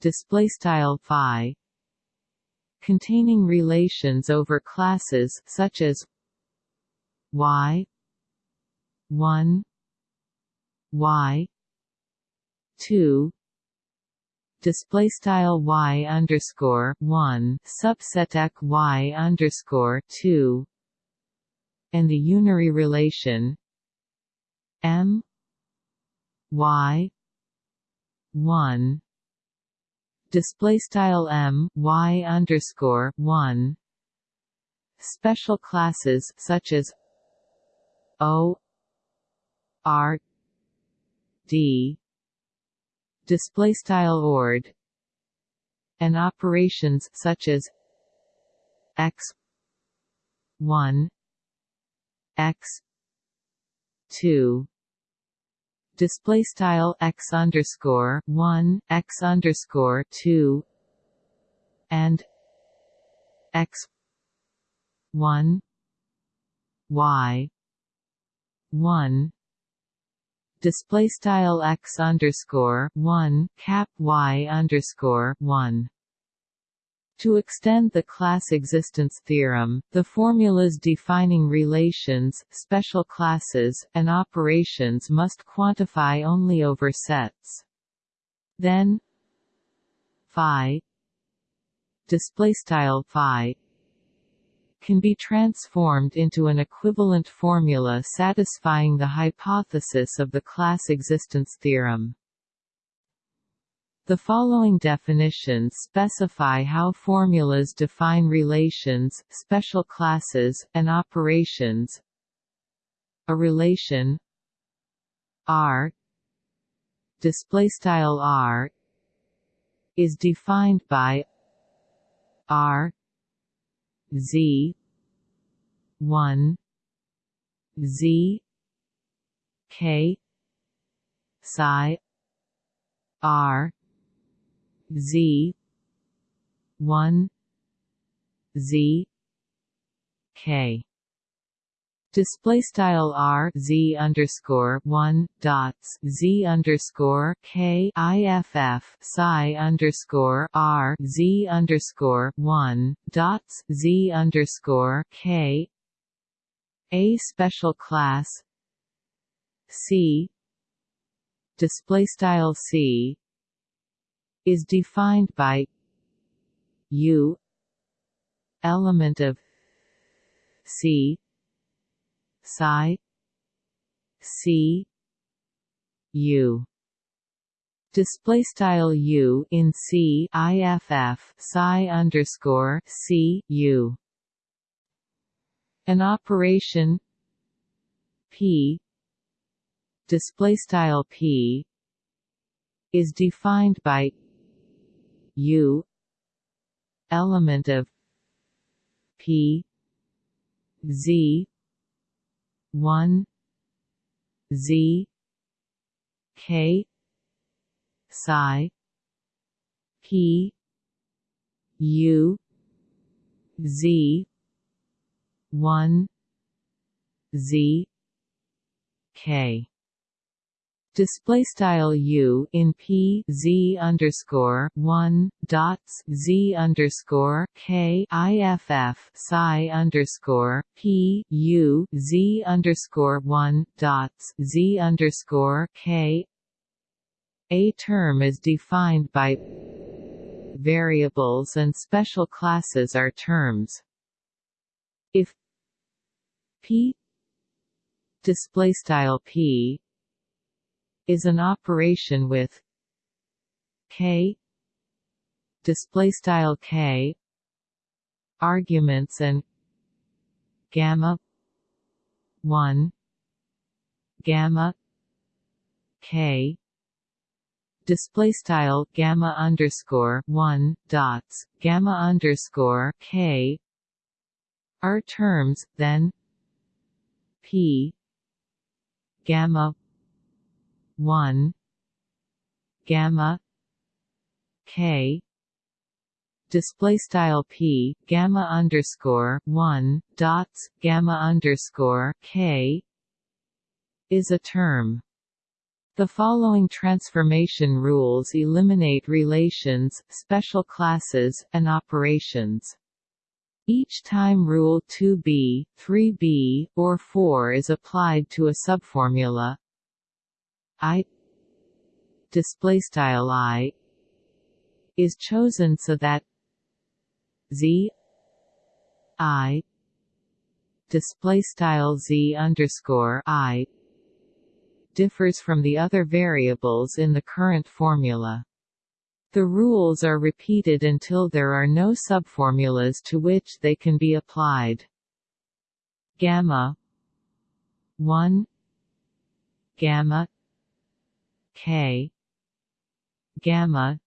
Speaker 1: display style phi containing relations over classes such as y 1 y 2 display style y underscore one subset y underscore two and the unary relation m y one. Display style m y underscore one. Special classes such as o r d display style ord and operations such as x 1 x 2 display style x underscore 1 x underscore 2 and x 1 y 1 display style x underscore one cap y underscore one. To extend the class existence theorem, the formulas defining relations, special classes, and operations must quantify only over sets. Then phi display style phi can be transformed into an equivalent formula satisfying the hypothesis of the class existence theorem. The following definitions specify how formulas define relations, special classes, and operations. A relation R display style R is defined by R Z. one. Z. K. Psi. R. Z. one. Z. K display style r z underscore one dots z underscore k psi underscore r z underscore one dots z underscore k. A special class c. Display style c is defined by u element of c psi. C. U. Display style u in c iff psi underscore c u. An operation p. Display style p is defined by u element of p z 1 z k psi p u z 1 z k display style u in p z underscore one dots z underscore k iff psi underscore p u z underscore one dots z underscore k. A term is defined by variables and special classes are terms. If p display style p is an operation with k display style k arguments and gamma 1 gamma k display style gamma underscore 1 dots gamma underscore k are terms then p gamma 1 gamma k display style p gamma underscore 1 dots gamma underscore k is a term the following transformation rules eliminate relations, special classes, and operations. Each time rule 2b, 3b, or 4 is applied to a subformula, i display style i is chosen so that z i display style z underscore i differs from the other variables in the current formula. The rules are repeated until there are no subformulas to which they can be applied. Gamma 1 Gamma k. Gamma.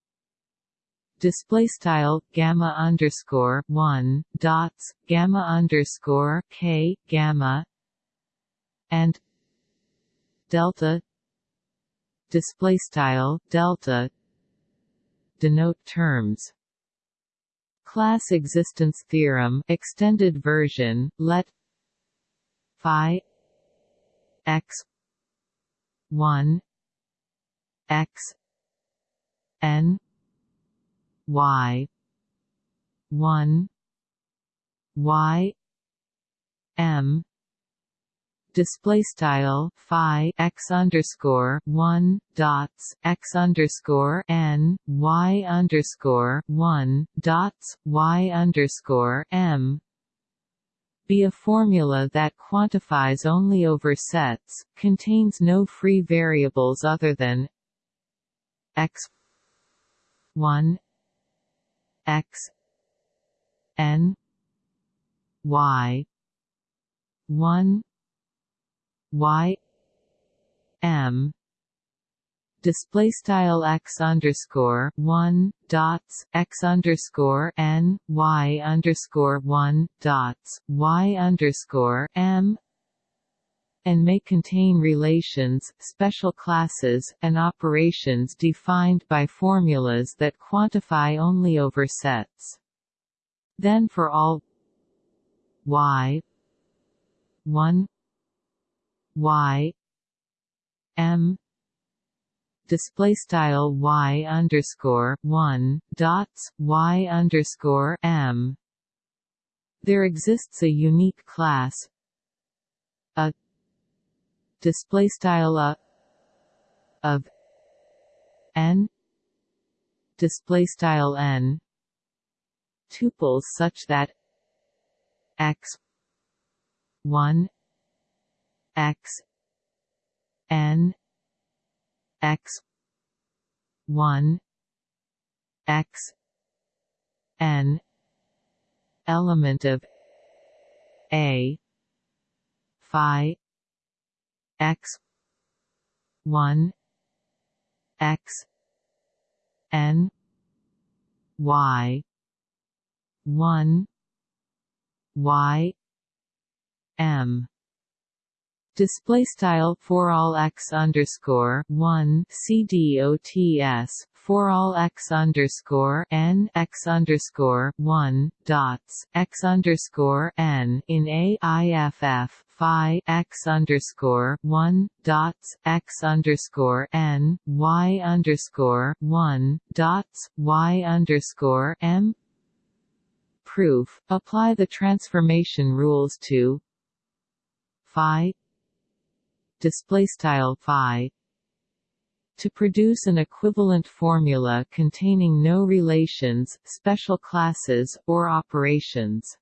Speaker 1: Display style gamma underscore one dots gamma underscore k gamma. And delta. Display style delta. Denote terms. Class existence theorem extended version let phi x 1 x n y 1 y m. Display style phi x underscore one dots x underscore n y underscore one dots y underscore m. Be a formula that quantifies only over sets, contains no free variables other than x. 1 x. N. Y. 1 y. M. Display style x underscore one dots x underscore n y underscore one dots y underscore m and may contain relations, special classes, and operations defined by formulas that quantify only over sets. Then for all y 1 y m display style y underscore one dots y underscore m. There exists a unique class a display style a of n display style n tuples such that x 1 x n x 1 x n element of a phi x. 1 x. N. Y. 1 y. M. Display style for all x underscore one cdots for all x underscore n x underscore one dots x underscore n in AIFF phi x underscore one dots x underscore n y underscore one dots y underscore m proof. Apply the transformation rules to phi display style phi to produce an equivalent formula containing no relations, special classes, or operations.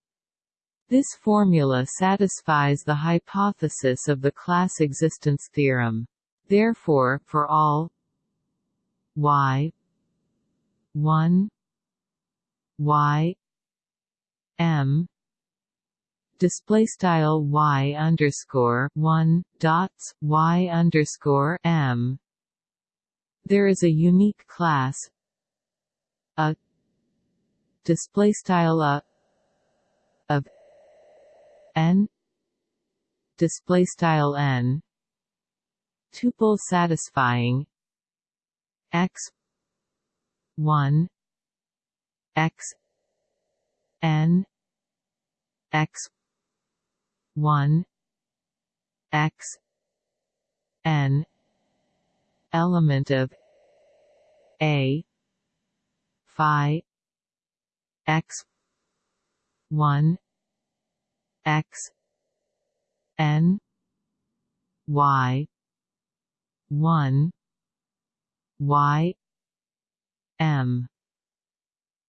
Speaker 1: This formula satisfies the hypothesis of the class existence theorem. Therefore, for all y 1 y m display style y underscore one dots y underscore m. There is a unique class. A. Display style a. Of. N. Display style n. Tuple satisfying. X. 1 x. N. X. 1 x. N element of a phi x 1 x n y 1 y m.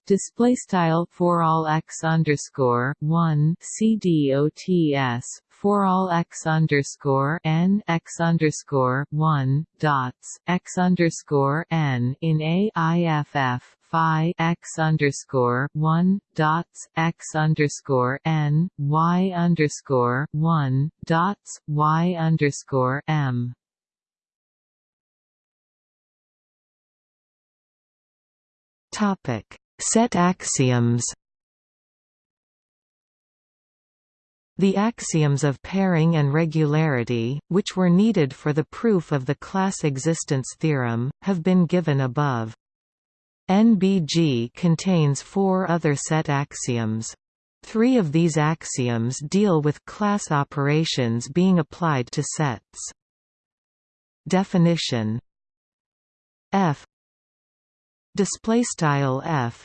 Speaker 1: Display style for all x underscore one cdots for all x underscore n x underscore one dots x underscore n in AIFF phi x underscore one dots x underscore n y underscore one dots y underscore m.
Speaker 2: Topic. Set axioms The axioms of pairing and regularity, which were needed for the proof of the class existence theorem, have been given above. NBG contains four other set axioms. Three of these axioms deal with class operations being applied to sets. Definition F display style f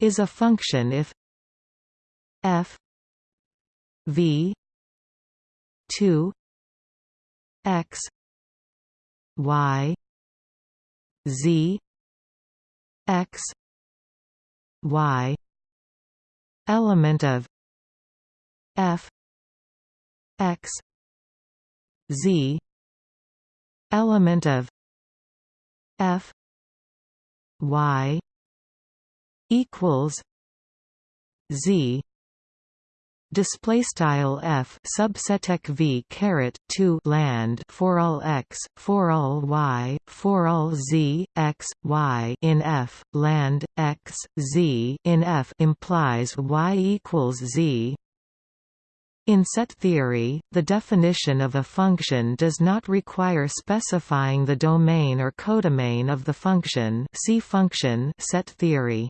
Speaker 2: is a function if f v 2 x y z x y element of f x z element of f y equals z display style f subseteq v caret 2 land for all x for all y for all z x y in f land x z in f implies y equals z in set theory, the definition of a function does not require specifying the domain or codomain of the function see function set theory.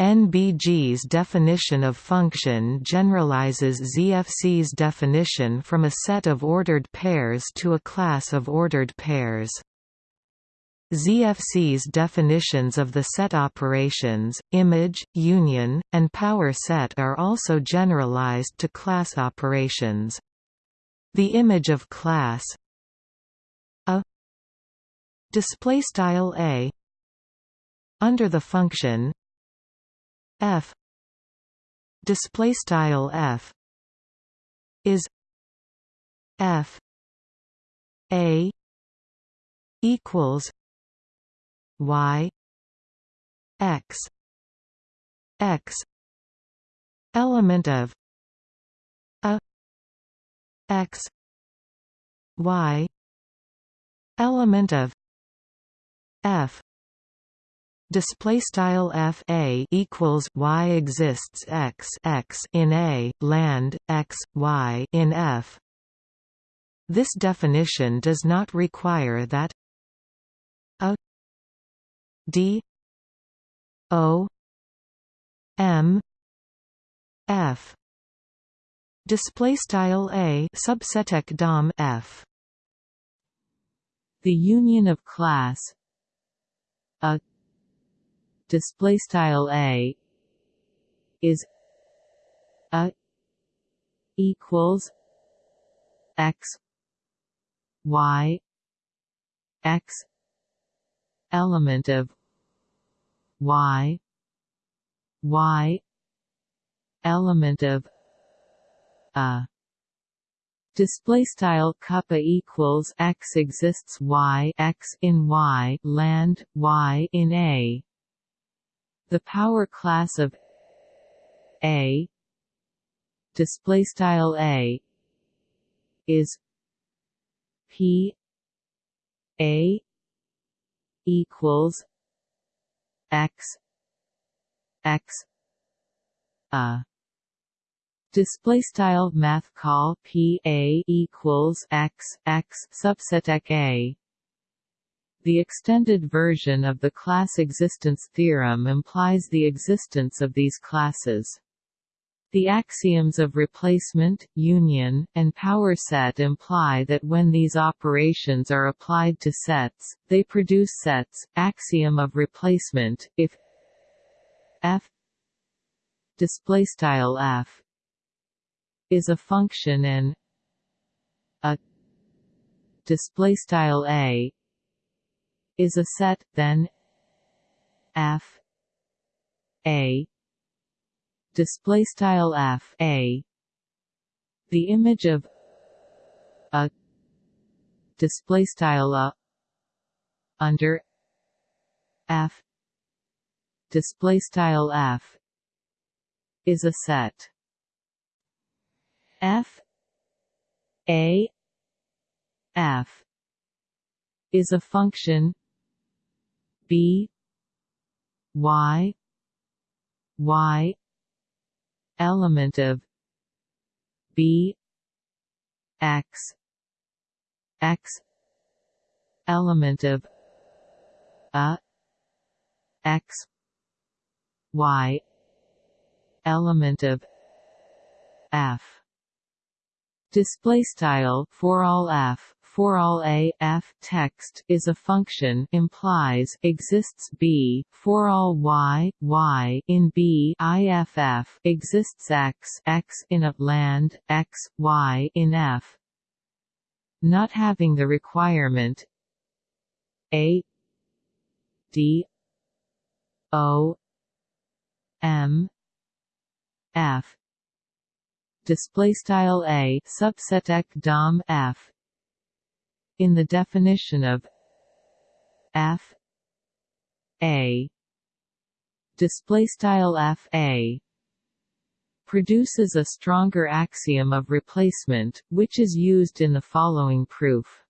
Speaker 2: NBG's definition of function generalizes ZFC's definition from a set of ordered pairs to a class of ordered pairs. ZFC's definitions of the set operations, image, union, and power set are also generalized to class operations. The image of class a display style a under the function f. Display style f. Is f. A equals y x x element of a x y element of f display style f a equals y exists x x in a land x y in f. This definition does not require that a d o m f. Display style a subseteq dom f.
Speaker 1: The union of class a display style a is a equals x y x element of y y element of a. Display style kappa equals x exists y x in y land y in a the power class of A. Display style A is P A equals X X a. Display style mathcal p a equals x x subset a the extended version of the class existence theorem implies the existence of these classes. The axioms of replacement, union, and power set imply that when these operations are applied to sets, they produce sets. Axiom of replacement: if f f is a function and a display style a is a set, then F A display style F A. The image of a display style a under F display style F is a set. F A F is a function b y y element of b x x element of a x y element of f. Display style for all f for all a f text is a function implies exists b for all y y in b iff exists x x in a land x y in f. Not having the requirement a d o m f. Display style a subseteq dom f in the definition of f a display style f a produces a stronger axiom of replacement, which is used in the following proof.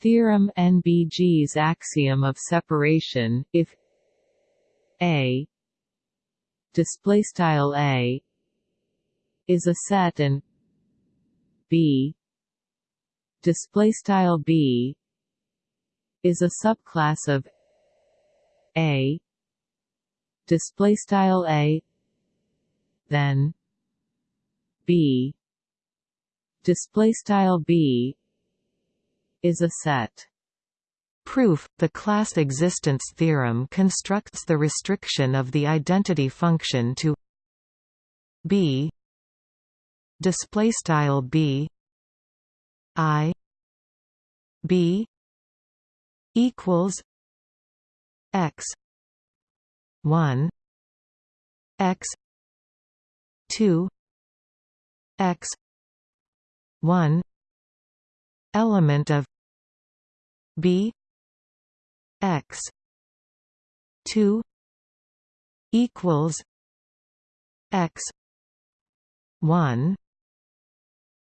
Speaker 1: Theorem NBG's axiom of separation, if A display style A is a set and B display style B is a subclass of A display style A then B display style B is a set.
Speaker 2: Proof – The class existence theorem constructs the restriction of the identity function to b display style b i b equals x 1 x 2 x 1 element of b x 2 equals x 1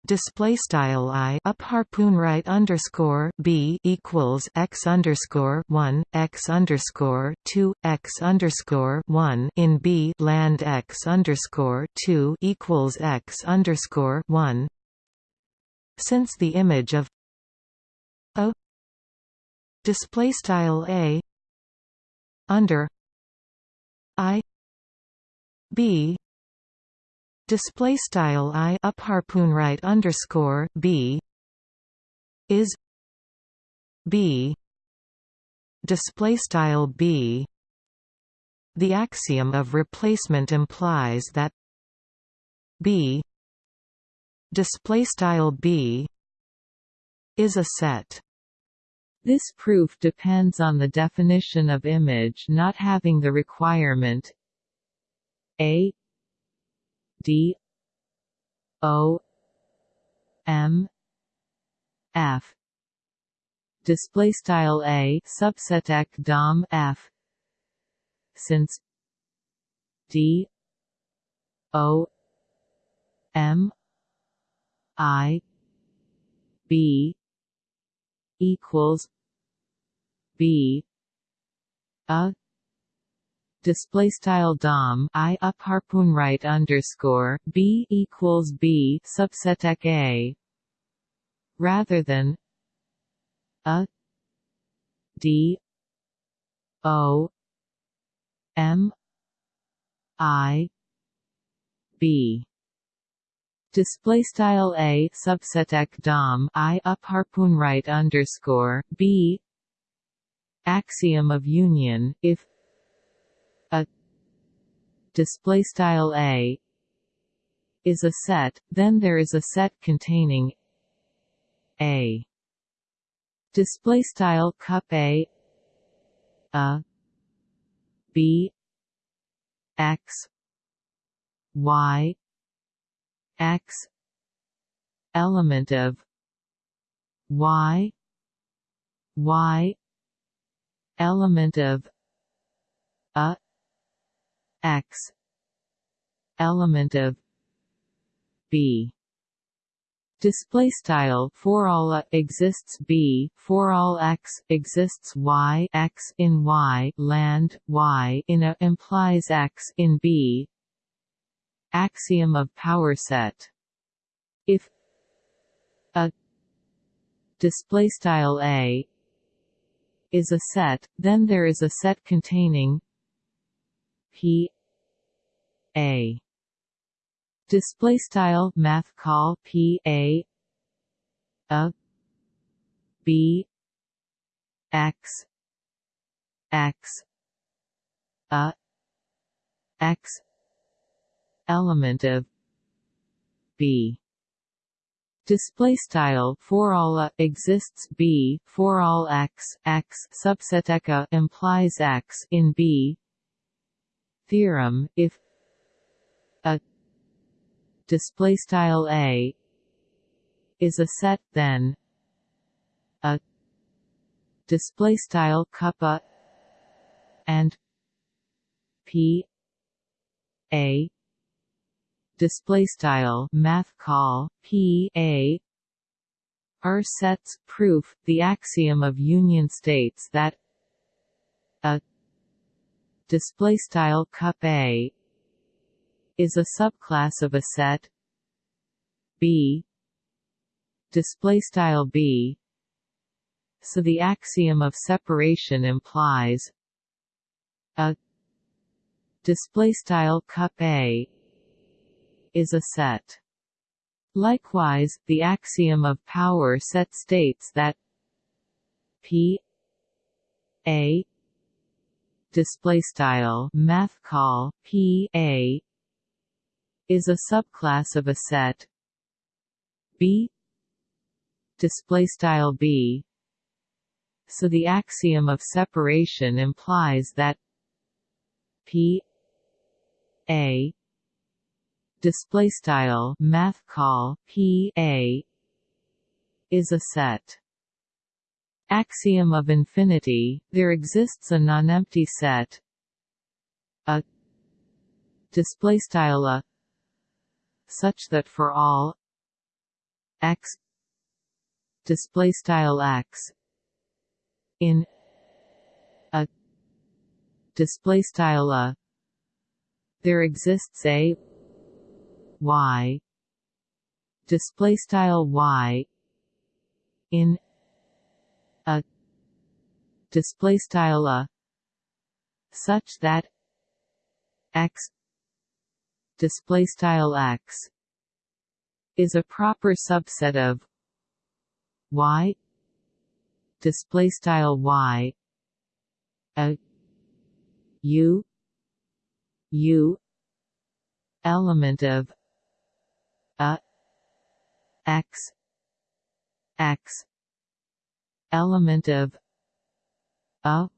Speaker 2: display style i up harpoon right underscore b equals x underscore one x underscore two x underscore one in b land x underscore two equals x underscore one. Since the image of a display style a under i b display style i up harpoon right underscore b is b display style b. The axiom of replacement implies that b display style b is a set.
Speaker 1: This proof depends on the definition of image not having the requirement a D O M F. Display style a subseteq dom f. Since d o m i b equals b a display style dom i up harpoon right underscore b equals b subset a rather than a d o m i b. Display style a subseteq dom i up harpoon right underscore b. Axiom of union if display style a is a set, then there is a set containing a. Display style cup a a b x y x element of y y element of a x. Element of b. Display style for all a exists b for all x exists y x in y land y in a implies x in b. Axiom of power set. If a display style a is a set then there is a set containing P A. Display style mathcal P A. A. B. X. X. A. X. Element of B. Display style for all a exists b for all x x subset eka implies x in b theorem if a display style a is a set then a display style cup a and p a display style mathcal p a are sets proof the axiom of union states that a display style cup a is a subclass of a set b display style b. So the axiom of separation implies a display style cup a is a set. Likewise the axiom of power set states that p a display style mathcal p a is a subclass of a set. B display style b. So the axiom of separation implies that p a display style mathcal p a is a set axiom of infinity there exists a nonempty set. A display style a such that for all x display style x in a display style a there exists a y display style y in display style a such that x display style x is a proper subset of y display style y. A u u element of a x x element of a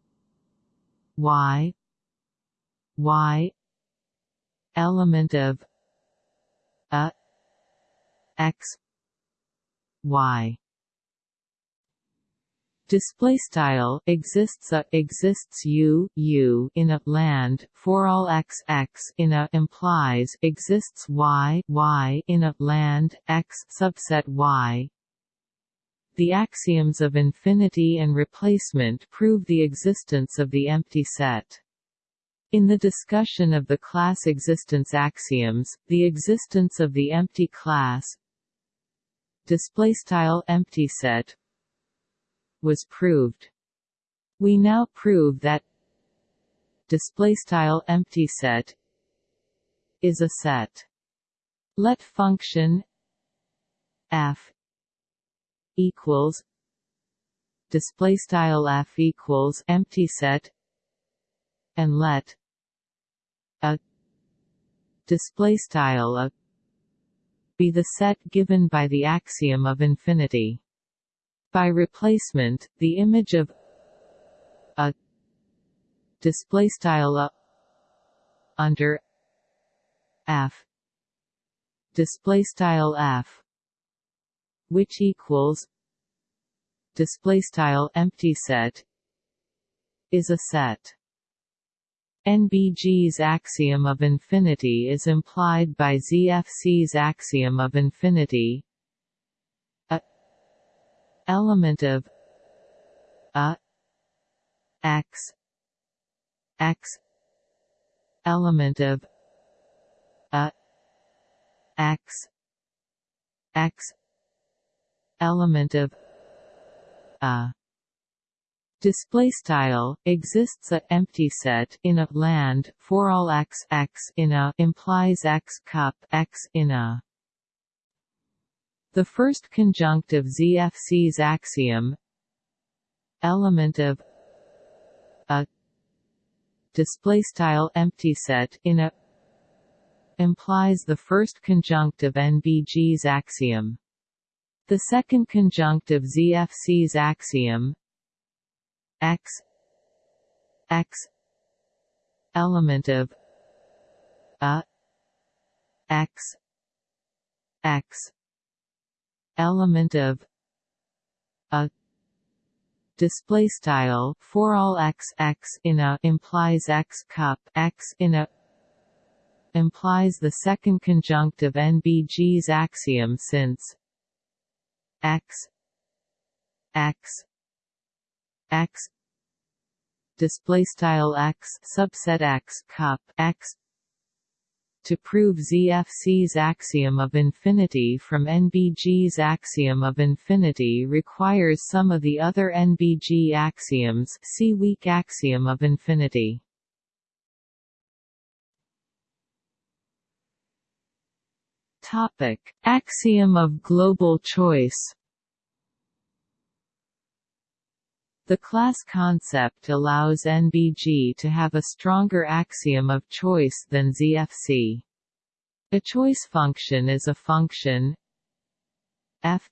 Speaker 1: y y element of a x y. Display style exists a exists u u in a land for all x x in a implies exists y y in a land x subset y the axioms of infinity and replacement prove the existence of the empty set in the discussion of the class existence axioms, the existence of the empty class empty set was proved. We now prove that empty set is a set. Let function f equals display style f equals empty set and let a display style a be the set given by the axiom of infinity. By replacement, the image of a display style a under f display style f which equals display style empty set is a set. NBG's axiom of infinity is implied by ZFC's axiom of infinity a element of a x x element of a x x element of a display style exists a empty set in a land for all x x in a implies x cup x in a the first conjunct of ZFC's axiom element of a display style empty set in a implies the first conjunct of NBG's axiom. The second conjunct of ZFC's axiom x x element of a x x element of a. Display style for all x x in a implies x cup x in a implies the second conjunct of NBG's axiom since x. X. X. Display style x subset x cup x. To prove ZFC's axiom of infinity from NBG's axiom of infinity requires some of the other NBG axioms see weak axiom of infinity. Topic: Axiom of global choice The class concept allows NBG to have a stronger axiom of choice than ZFC. A choice function is a function f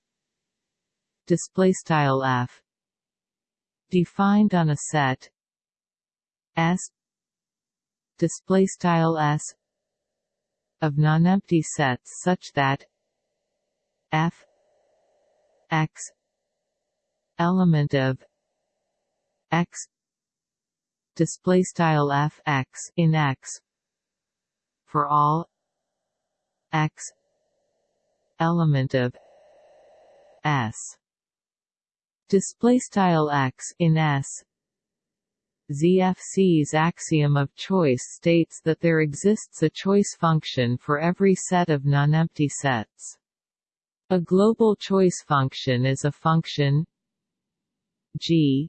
Speaker 1: display style f defined on a set s display style s of nonempty sets such that f x element of x display style f x in x for all x element of s display style x in s ZFC's axiom of choice states that there exists a choice function for every set of nonempty sets. A global choice function is a function g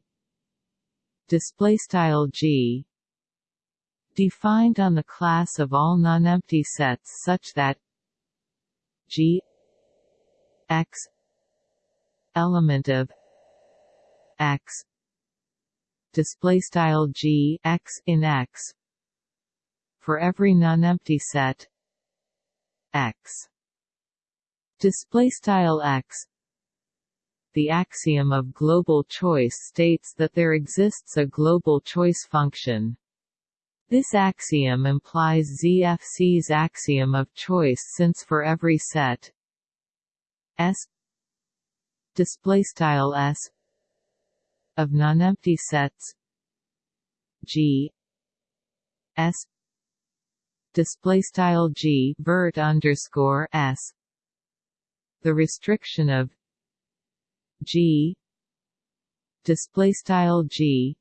Speaker 1: G defined on the class of all nonempty sets such that G X element of X display style G X in X. For every non-empty set X. Display style X. The axiom of global choice states that there exists a global choice function. This axiom implies ZFC's axiom of choice since for every set S. Display style S of non-empty sets. G. S. Display style G vert underscore S. The restriction of G. Display style G.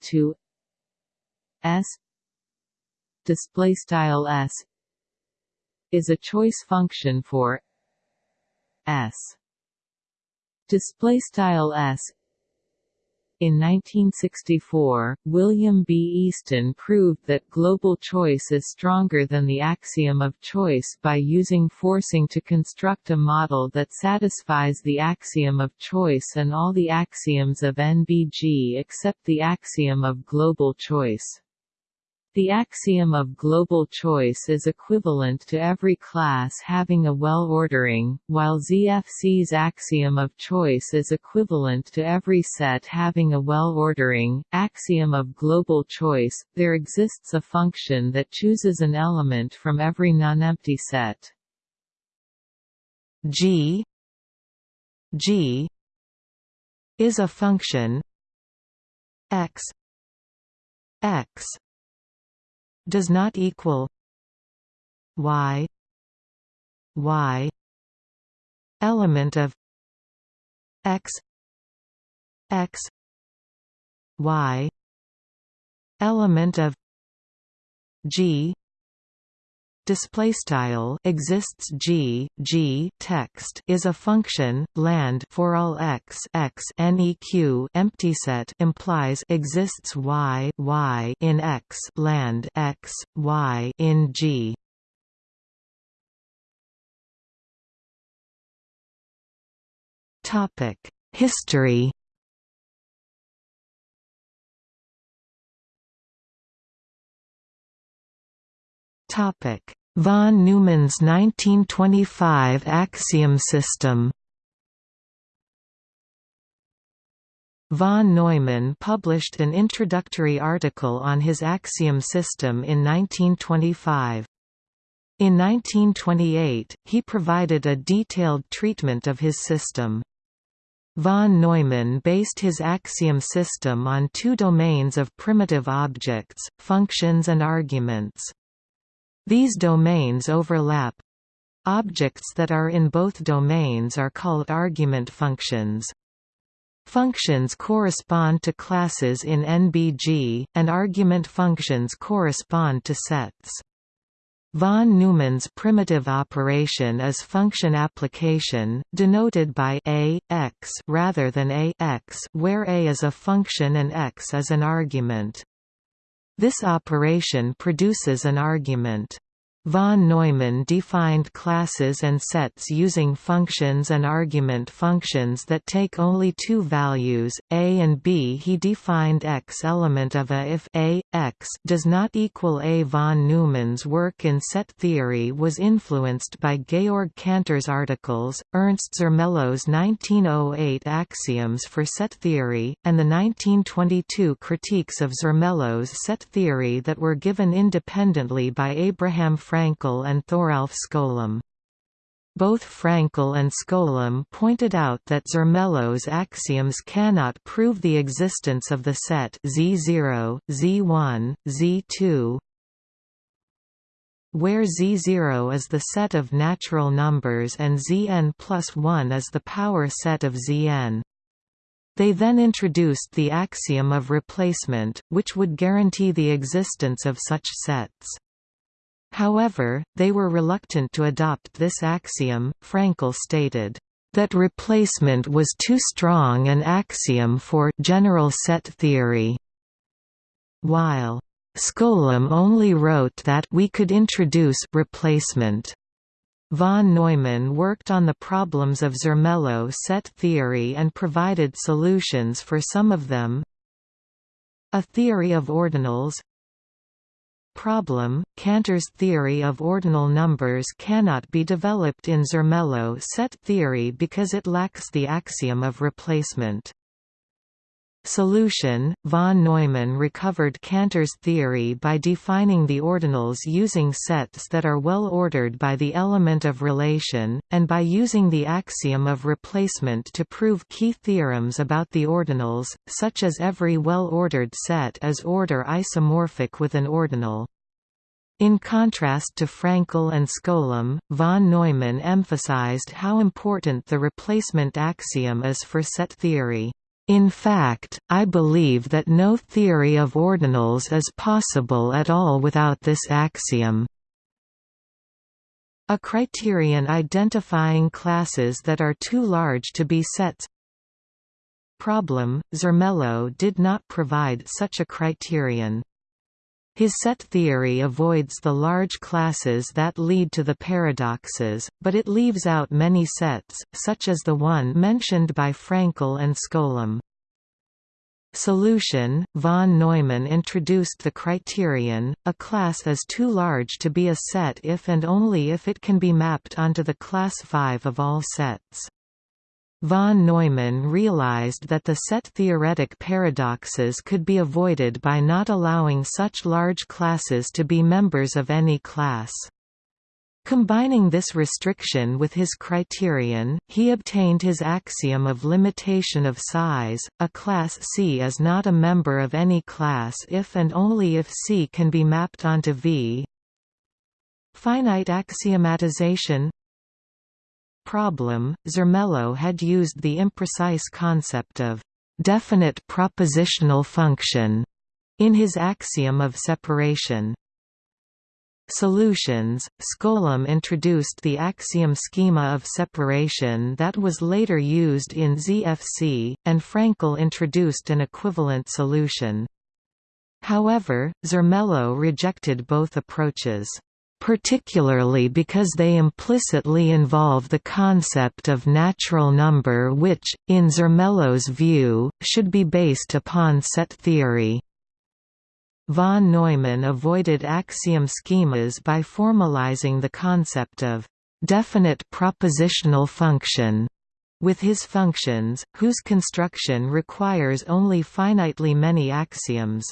Speaker 1: To S. Display style S. Is a choice function for S. Display style S in 1964, William B. Easton proved that global choice is stronger than the axiom of choice by using forcing to construct a model that satisfies the axiom of choice and all the axioms of NBG except the axiom of global choice. The axiom of global choice is equivalent to every class having a well-ordering, while ZFC's axiom of choice is equivalent to every set having a well-ordering. Axiom of global choice, there exists a function that chooses an element from every nonempty set.
Speaker 2: G G is a function x x does not equal y y element of x x y element of g display style exists g g text is a function land for all x x neq empty set implies exists y y in x land x y in g. Topic history. Topic Von Neumann's 1925 axiom system Von Neumann published an introductory article on his axiom system in 1925. In 1928, he provided a detailed treatment of his system. Von Neumann based his axiom system on two domains of primitive objects, functions and arguments. These domains overlap. Objects that are in both domains are called argument functions. Functions correspond to classes in NBG, and argument functions correspond to sets. Von Neumann's primitive operation is function application, denoted by a, x rather than a x, where a is a function and x is an argument. This operation produces an argument. Von Neumann defined classes and sets using functions and argument functions that take only two values, a and b. He defined x element of a if a, x does not equal a. Von Neumann's work in set theory was influenced by Georg Cantor's articles, Ernst Zermelo's 1908 axioms for set theory, and the 1922 critiques of Zermelo's set theory that were given independently by Abraham Frank Fraenkel and Thoralf Skolem. Both Fraenkel and Skolem pointed out that Zermelo's axioms cannot prove the existence of the set Z0, Z1, Z2, where Z0 is the set of natural numbers and Zn plus 1 is the power set of Zn. They then introduced the axiom of replacement, which would guarantee the existence of such sets. However, they were reluctant to adopt this axiom. Fraenkel stated, that replacement was too strong an axiom for general set theory, while Skolem only wrote that we could introduce replacement. Von Neumann worked on the problems of Zermelo set theory and provided solutions for some of them. A theory of ordinals problem, Cantor's theory of ordinal numbers cannot be developed in Zermelo set theory because it lacks the axiom of replacement. Solution Von Neumann recovered Cantor's theory by defining the ordinals using sets that are well ordered by the element of relation, and by using the axiom of replacement to prove key theorems about the ordinals, such as every well-ordered set is order isomorphic with an ordinal. In contrast to Fraenkel and Skolem, von Neumann emphasized how important the replacement axiom is for set theory. In fact, I believe that no theory of ordinals is possible at all without this axiom. A criterion identifying classes that are too large to be sets Problem, Zermelo did not provide such a criterion. His set theory avoids the large classes that lead to the paradoxes, but it leaves out many sets, such as the one mentioned by Fraenkel and Skolem. Solution Von Neumann introduced the criterion, a class is too large to be a set if and only if it can be mapped onto the class 5 of all sets. Von Neumann realized that the set-theoretic paradoxes could be avoided by not allowing such large classes to be members of any class. Combining this restriction with his criterion, he obtained his axiom of limitation of size. A class C is not a member of any class if and only if C can be mapped onto V. Finite axiomatization problem, Zermelo had used the imprecise concept of definite propositional function in his axiom of separation. Solutions Skolem introduced the axiom schema of separation that was later used in ZFC, and Fraenkel introduced an equivalent solution. However, Zermelo rejected both approaches particularly because they implicitly involve the concept of natural number which, in Zermelo's view, should be based upon set theory. Von Neumann avoided axiom schemas by formalizing the concept of definite propositional function with his functions, whose construction requires only finitely many axioms.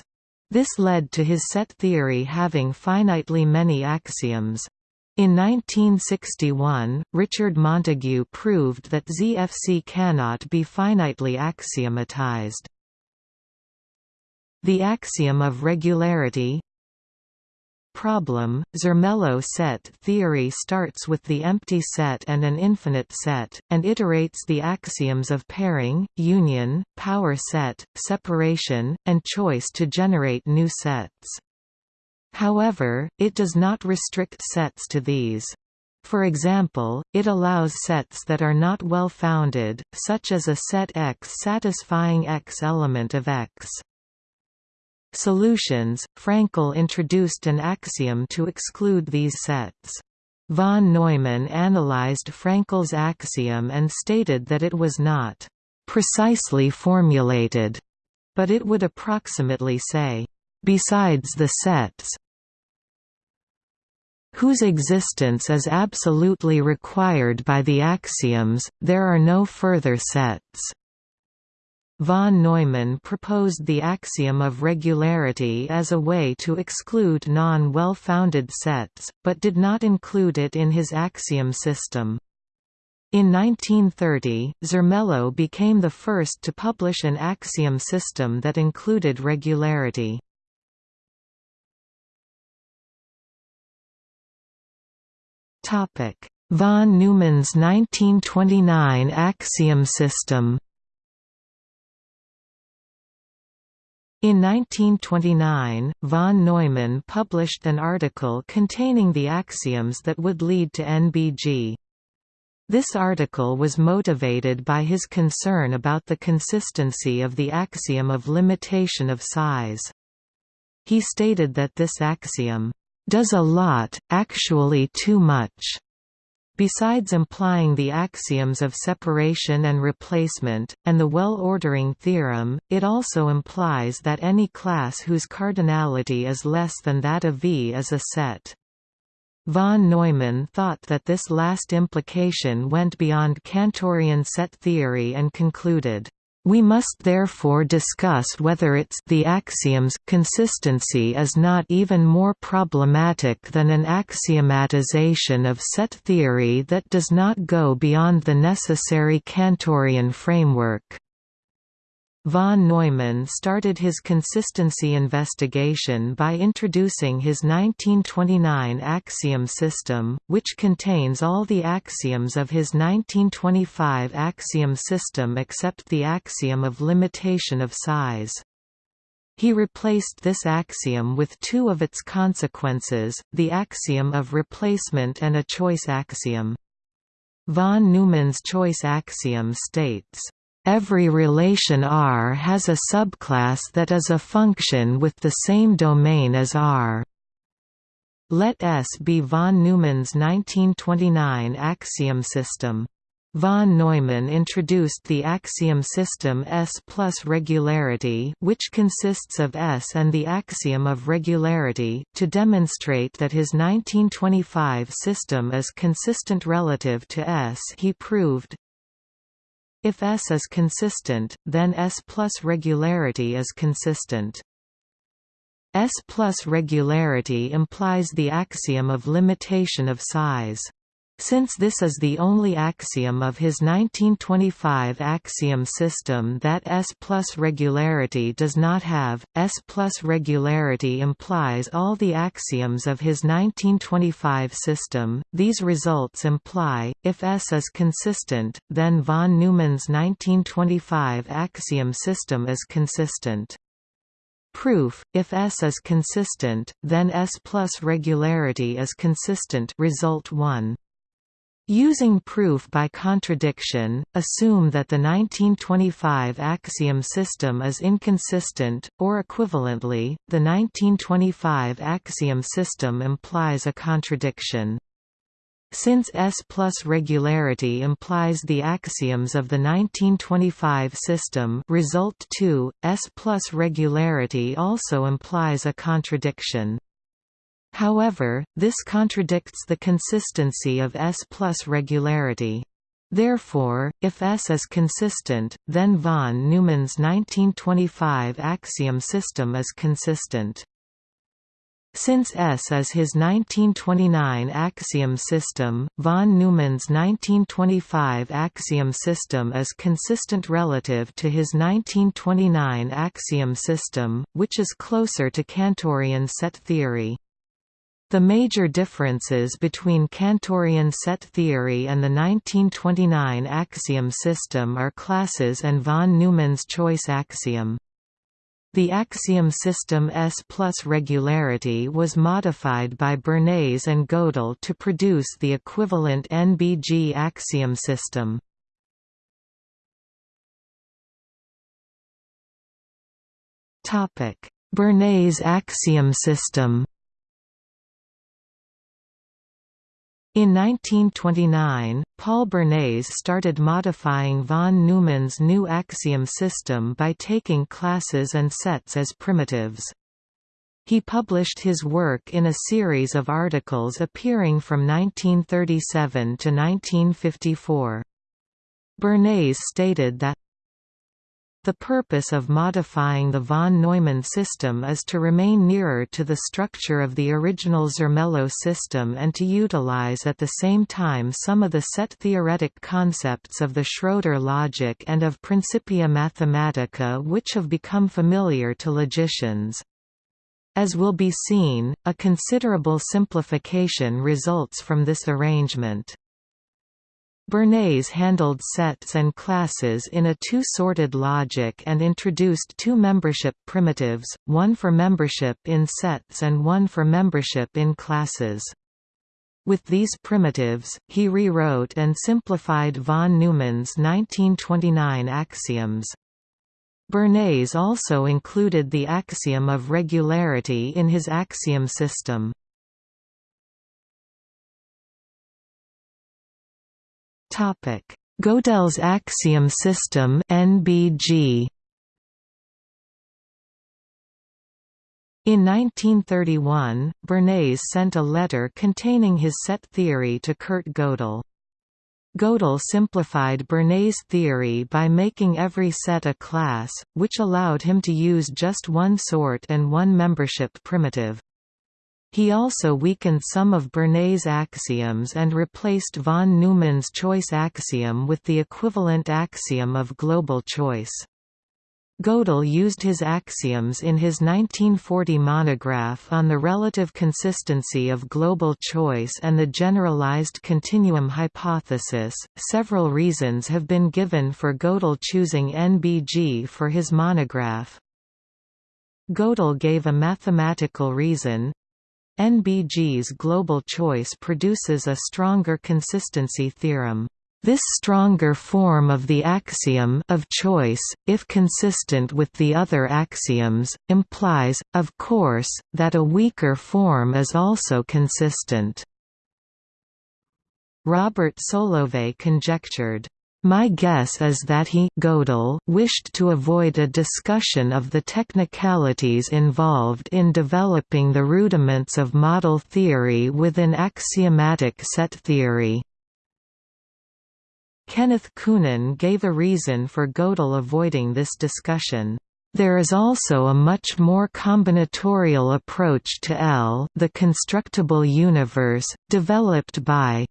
Speaker 2: This led to his set theory having finitely many axioms. In 1961, Richard Montague proved that ZFC cannot be finitely axiomatized. The axiom of regularity problem, Zermelo set theory starts with the empty set and an infinite set, and iterates the axioms of pairing, union, power set, separation, and choice to generate new sets. However, it does not restrict sets to these. For example, it allows sets that are not well-founded, such as a set X satisfying X element of X. Solutions Fraenkel introduced an axiom to exclude these sets. Von Neumann analyzed Fraenkel's axiom and stated that it was not precisely formulated, but it would approximately say, besides the sets whose existence is absolutely required by the axioms, there are no further sets. Von Neumann proposed the axiom of regularity as a way to exclude non-well-founded sets, but did not include it in his axiom system. In 1930, Zermelo became the first to publish an axiom system that included regularity. Von Neumann's 1929 axiom system In 1929, von Neumann published an article containing the axioms that would lead to NBG. This article was motivated by his concern about the consistency of the axiom of limitation of size. He stated that this axiom, "...does a lot, actually too much." Besides implying the axioms of separation and replacement, and the well-ordering theorem, it also implies that any class whose cardinality is less than that of V is a set. Von Neumann thought that this last implication went beyond Cantorian set theory and concluded, we must therefore discuss whether its the axiom's consistency is not even more problematic than an axiomatization of set theory that does not go beyond the necessary Cantorian framework. Von Neumann started his consistency investigation by introducing his 1929 axiom system, which contains all the axioms of his 1925 axiom system except the axiom of limitation of size. He replaced this axiom with two of its consequences, the axiom of replacement and a choice axiom. Von Neumann's choice axiom states, Every relation R has a subclass that is a function with the same domain as R. Let S be von Neumann's 1929 axiom system. Von Neumann introduced the axiom system S plus regularity which consists of S and the axiom of regularity, to demonstrate that his 1925 system is consistent relative to S he proved, if S is consistent, then S plus regularity is consistent. S plus regularity implies the axiom of limitation of size. Since this is the only axiom of his 1925 axiom system that S plus regularity does not have, S plus regularity implies all the axioms of his 1925 system. These results imply, if S is consistent, then von Neumann's 1925 axiom system is consistent. Proof: If S is consistent, then S plus regularity is consistent. Result 1. Using proof by contradiction, assume that the 1925 axiom system is inconsistent, or equivalently, the 1925 axiom system implies a contradiction. Since S plus regularity implies the axioms of the 1925 system result 2, S plus regularity also implies a contradiction. However, this contradicts the consistency of S plus regularity. Therefore, if S is consistent, then von Neumann's 1925 axiom system is consistent. Since S is his 1929 axiom system, von Neumann's 1925 axiom system is consistent relative to his 1929 axiom system, which is closer to Cantorian set theory. The major differences between Cantorian set theory and the 1929 axiom system are classes and von Neumann's choice axiom. The axiom system S plus regularity was modified by Bernays and Gödel to produce the equivalent NBG axiom system. Bernays axiom system In 1929, Paul Bernays started modifying von Neumann's new axiom system by taking classes and sets as primitives. He published his work in a series of articles appearing from 1937 to 1954. Bernays stated that the purpose of modifying the von Neumann system is to remain nearer to the structure of the original Zermelo system and to utilize at the same time some of the set theoretic concepts of the Schroeder logic and of Principia Mathematica which have become familiar to logicians. As will be seen, a considerable simplification results from this arrangement. Bernays handled sets and classes in a two-sorted logic and introduced two membership primitives, one for membership in sets and one for membership in classes. With these primitives, he rewrote and simplified von Neumann's 1929 axioms. Bernays also included the axiom of regularity in his axiom system. Topic: Gödel's axiom system (NBG). In 1931, Bernays sent a letter containing his set theory to Kurt Gödel. Gödel simplified Bernays' theory by making every set a class, which allowed him to use just one sort and one membership primitive. He also weakened some of Bernays' axioms and replaced von Neumann's choice axiom with the equivalent axiom of global choice. Gödel used his axioms in his 1940 monograph on the relative consistency of global choice and the generalized continuum hypothesis. Several reasons have been given for Gödel choosing NBG for his monograph. Gödel gave a mathematical reason, NBG's global choice produces a stronger consistency theorem. This stronger form of the axiom of choice, if consistent with the other axioms, implies, of course, that a weaker form is also consistent. Robert Solovay conjectured, my guess is that he Gödel wished to avoid a discussion of the technicalities involved in developing the rudiments of model theory within axiomatic set theory. Kenneth Kunen gave a reason for Gödel avoiding this discussion. There is also a much more combinatorial approach to L the constructible universe, developed by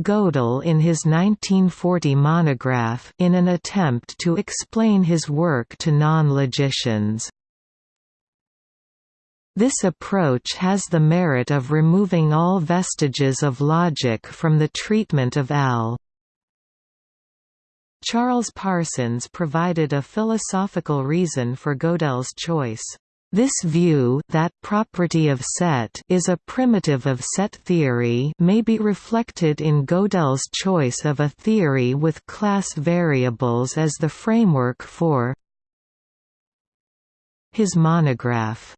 Speaker 2: Gödel in his 1940 monograph in an attempt to explain his work to non-logicians. This approach has the merit of removing all vestiges of logic from the treatment of L. Charles Parsons provided a philosophical reason for Gödel's choice. This view that property of set is a primitive of set theory may be reflected in Gödel's choice of a theory with class variables as the framework for his monograph.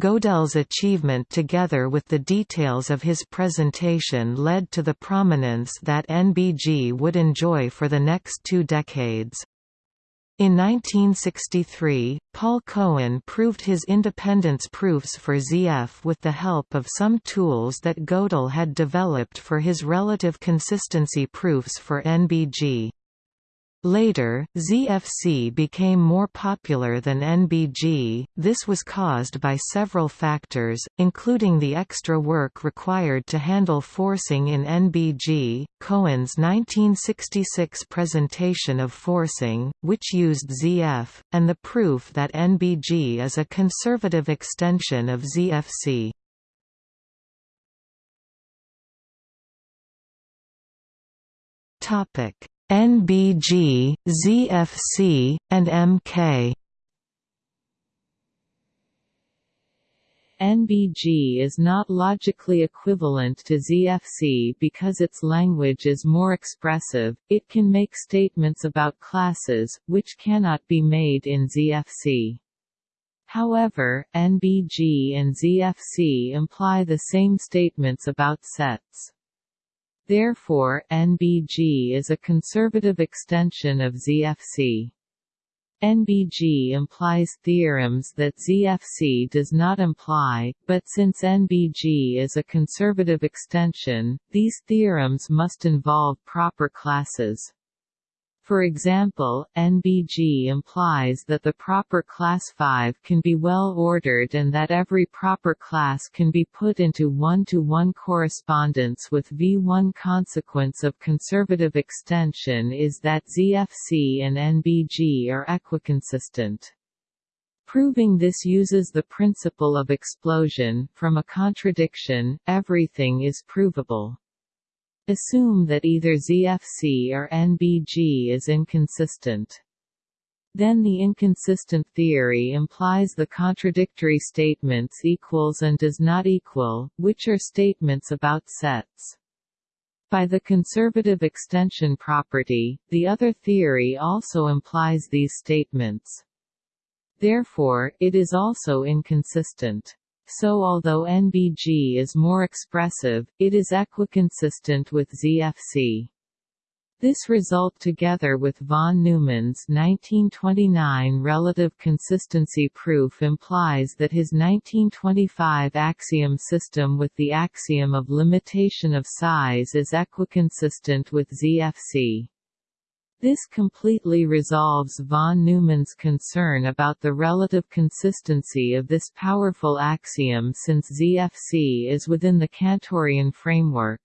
Speaker 2: Gödel's achievement together with the details of his presentation led to the prominence that NBG would enjoy for the next two decades. In 1963, Paul Cohen proved his independence proofs for ZF with the help of some tools that Gödel had developed for his relative consistency proofs for NBG. Later, ZFC became more popular than NBG. This was caused by several factors, including the extra work required to handle forcing in NBG, Cohen's 1966 presentation of forcing, which used ZF, and the proof that NBG is a conservative extension of ZFC. Topic NBG, ZFC, and MK.
Speaker 1: NBG is not logically equivalent to ZFC because its language is more expressive, it can make statements about classes, which cannot be made in ZFC. However, NBG and ZFC imply the same statements about sets. Therefore, NBG is a conservative extension of ZFC. NBG implies theorems that ZFC does not imply, but since NBG is a conservative extension, these theorems must involve proper classes. For example, NBG implies that the proper class 5 can be well ordered and that every proper class can be put into one-to-one -one correspondence with V1. Consequence of conservative extension is that ZFC and NBG are equiconsistent. Proving this uses the principle of explosion, from a contradiction, everything is provable. Assume that either ZFC or NBG is inconsistent. Then the inconsistent theory implies the contradictory statements equals and does not equal, which are statements about sets. By the conservative extension property, the other theory also implies these statements. Therefore, it is also inconsistent. So although NBG is more expressive, it is equiconsistent with ZFC. This result together with von Neumann's 1929 relative consistency proof implies that his 1925 axiom system with the axiom of limitation of size is equiconsistent with ZFC. This completely resolves von Neumann's concern about the relative consistency of this powerful axiom since ZFC is within the Cantorian framework.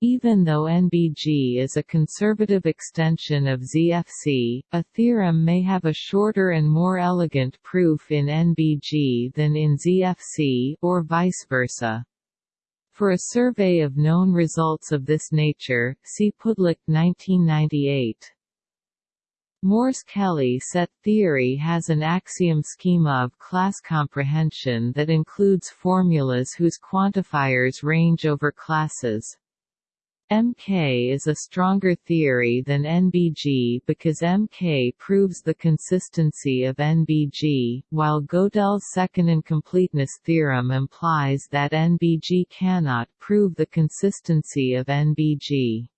Speaker 1: Even though NBG is a conservative extension of ZFC, a theorem may have a shorter and more elegant proof in NBG than in ZFC or vice versa. For a survey of known results of this nature, see Pudlák 1998. Morse-Kelley set theory has an axiom schema of class comprehension that includes formulas whose quantifiers range over classes. MK is a stronger theory than NBG because MK proves the consistency of NBG, while Gödel's second incompleteness theorem implies that NBG cannot prove the consistency of NBG.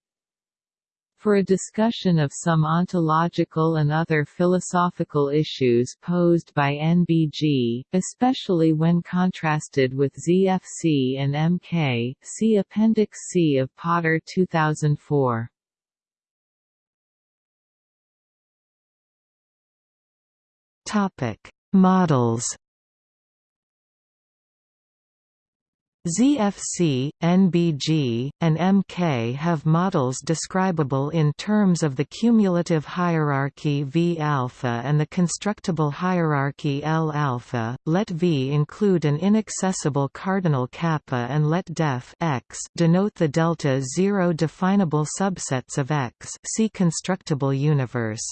Speaker 1: For a discussion of some ontological and other philosophical issues posed by NBG, especially when contrasted with ZFC and MK, see Appendix C of Potter 2004.
Speaker 2: Topic: Models ZFC, NBG, and MK have models describable in terms of the cumulative hierarchy V alpha and the constructible hierarchy L alpha. Let V include an inaccessible cardinal kappa and let def X denote the delta zero definable subsets of X. See constructible universe.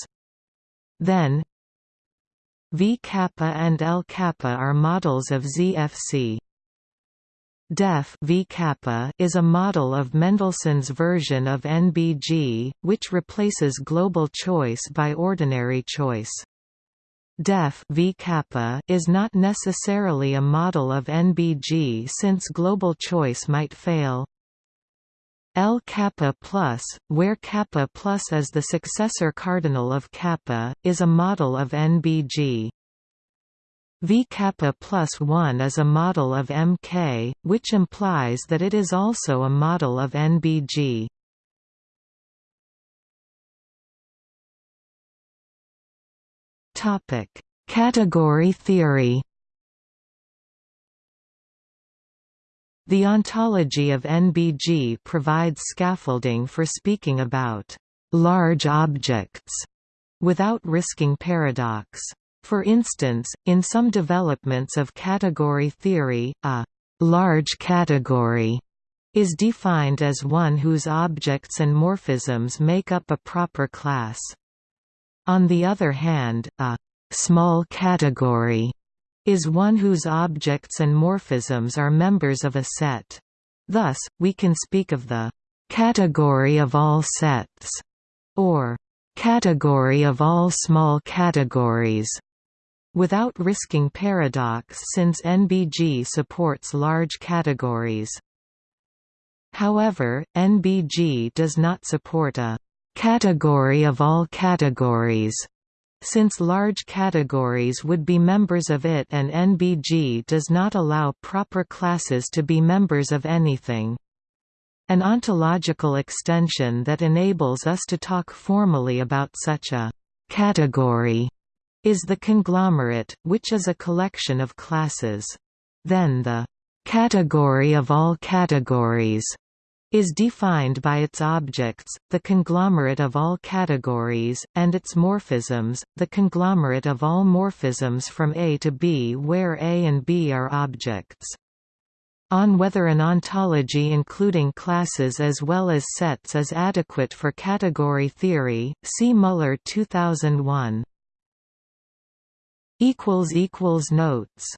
Speaker 2: Then V kappa and L kappa are models of ZFC. Def v kappa is a model of Mendelson's version of NBG, which replaces global choice by ordinary choice. Def v kappa is not necessarily a model of NBG since global choice might fail. L kappa plus, where kappa plus is the successor cardinal of kappa, is a model of NBG. V kappa plus 1 is a model of Mk, which implies that it is also a model of NBG. Topic: Category theory. The ontology of NBG provides scaffolding for speaking about large objects without risking paradox. For instance, in some developments of category theory, a large category is defined as one whose objects and morphisms make up a proper class. On the other hand, a small category is one whose objects and morphisms are members of a set. Thus, we can speak of the category of all sets, or category of all small categories, without risking paradox since NBG supports large categories. However, NBG does not support a category of all categories since large categories would be members of it and NBG does not allow proper classes to be members of anything. An ontological extension that enables us to talk formally about such a category is the conglomerate, which is a collection of classes. Then the category of all categories is defined by its objects, the conglomerate of all categories, and its morphisms, the conglomerate of all morphisms from A to B where A and B are objects. On whether an ontology including classes as well as sets is adequate for category theory, see Muller 2001. Notes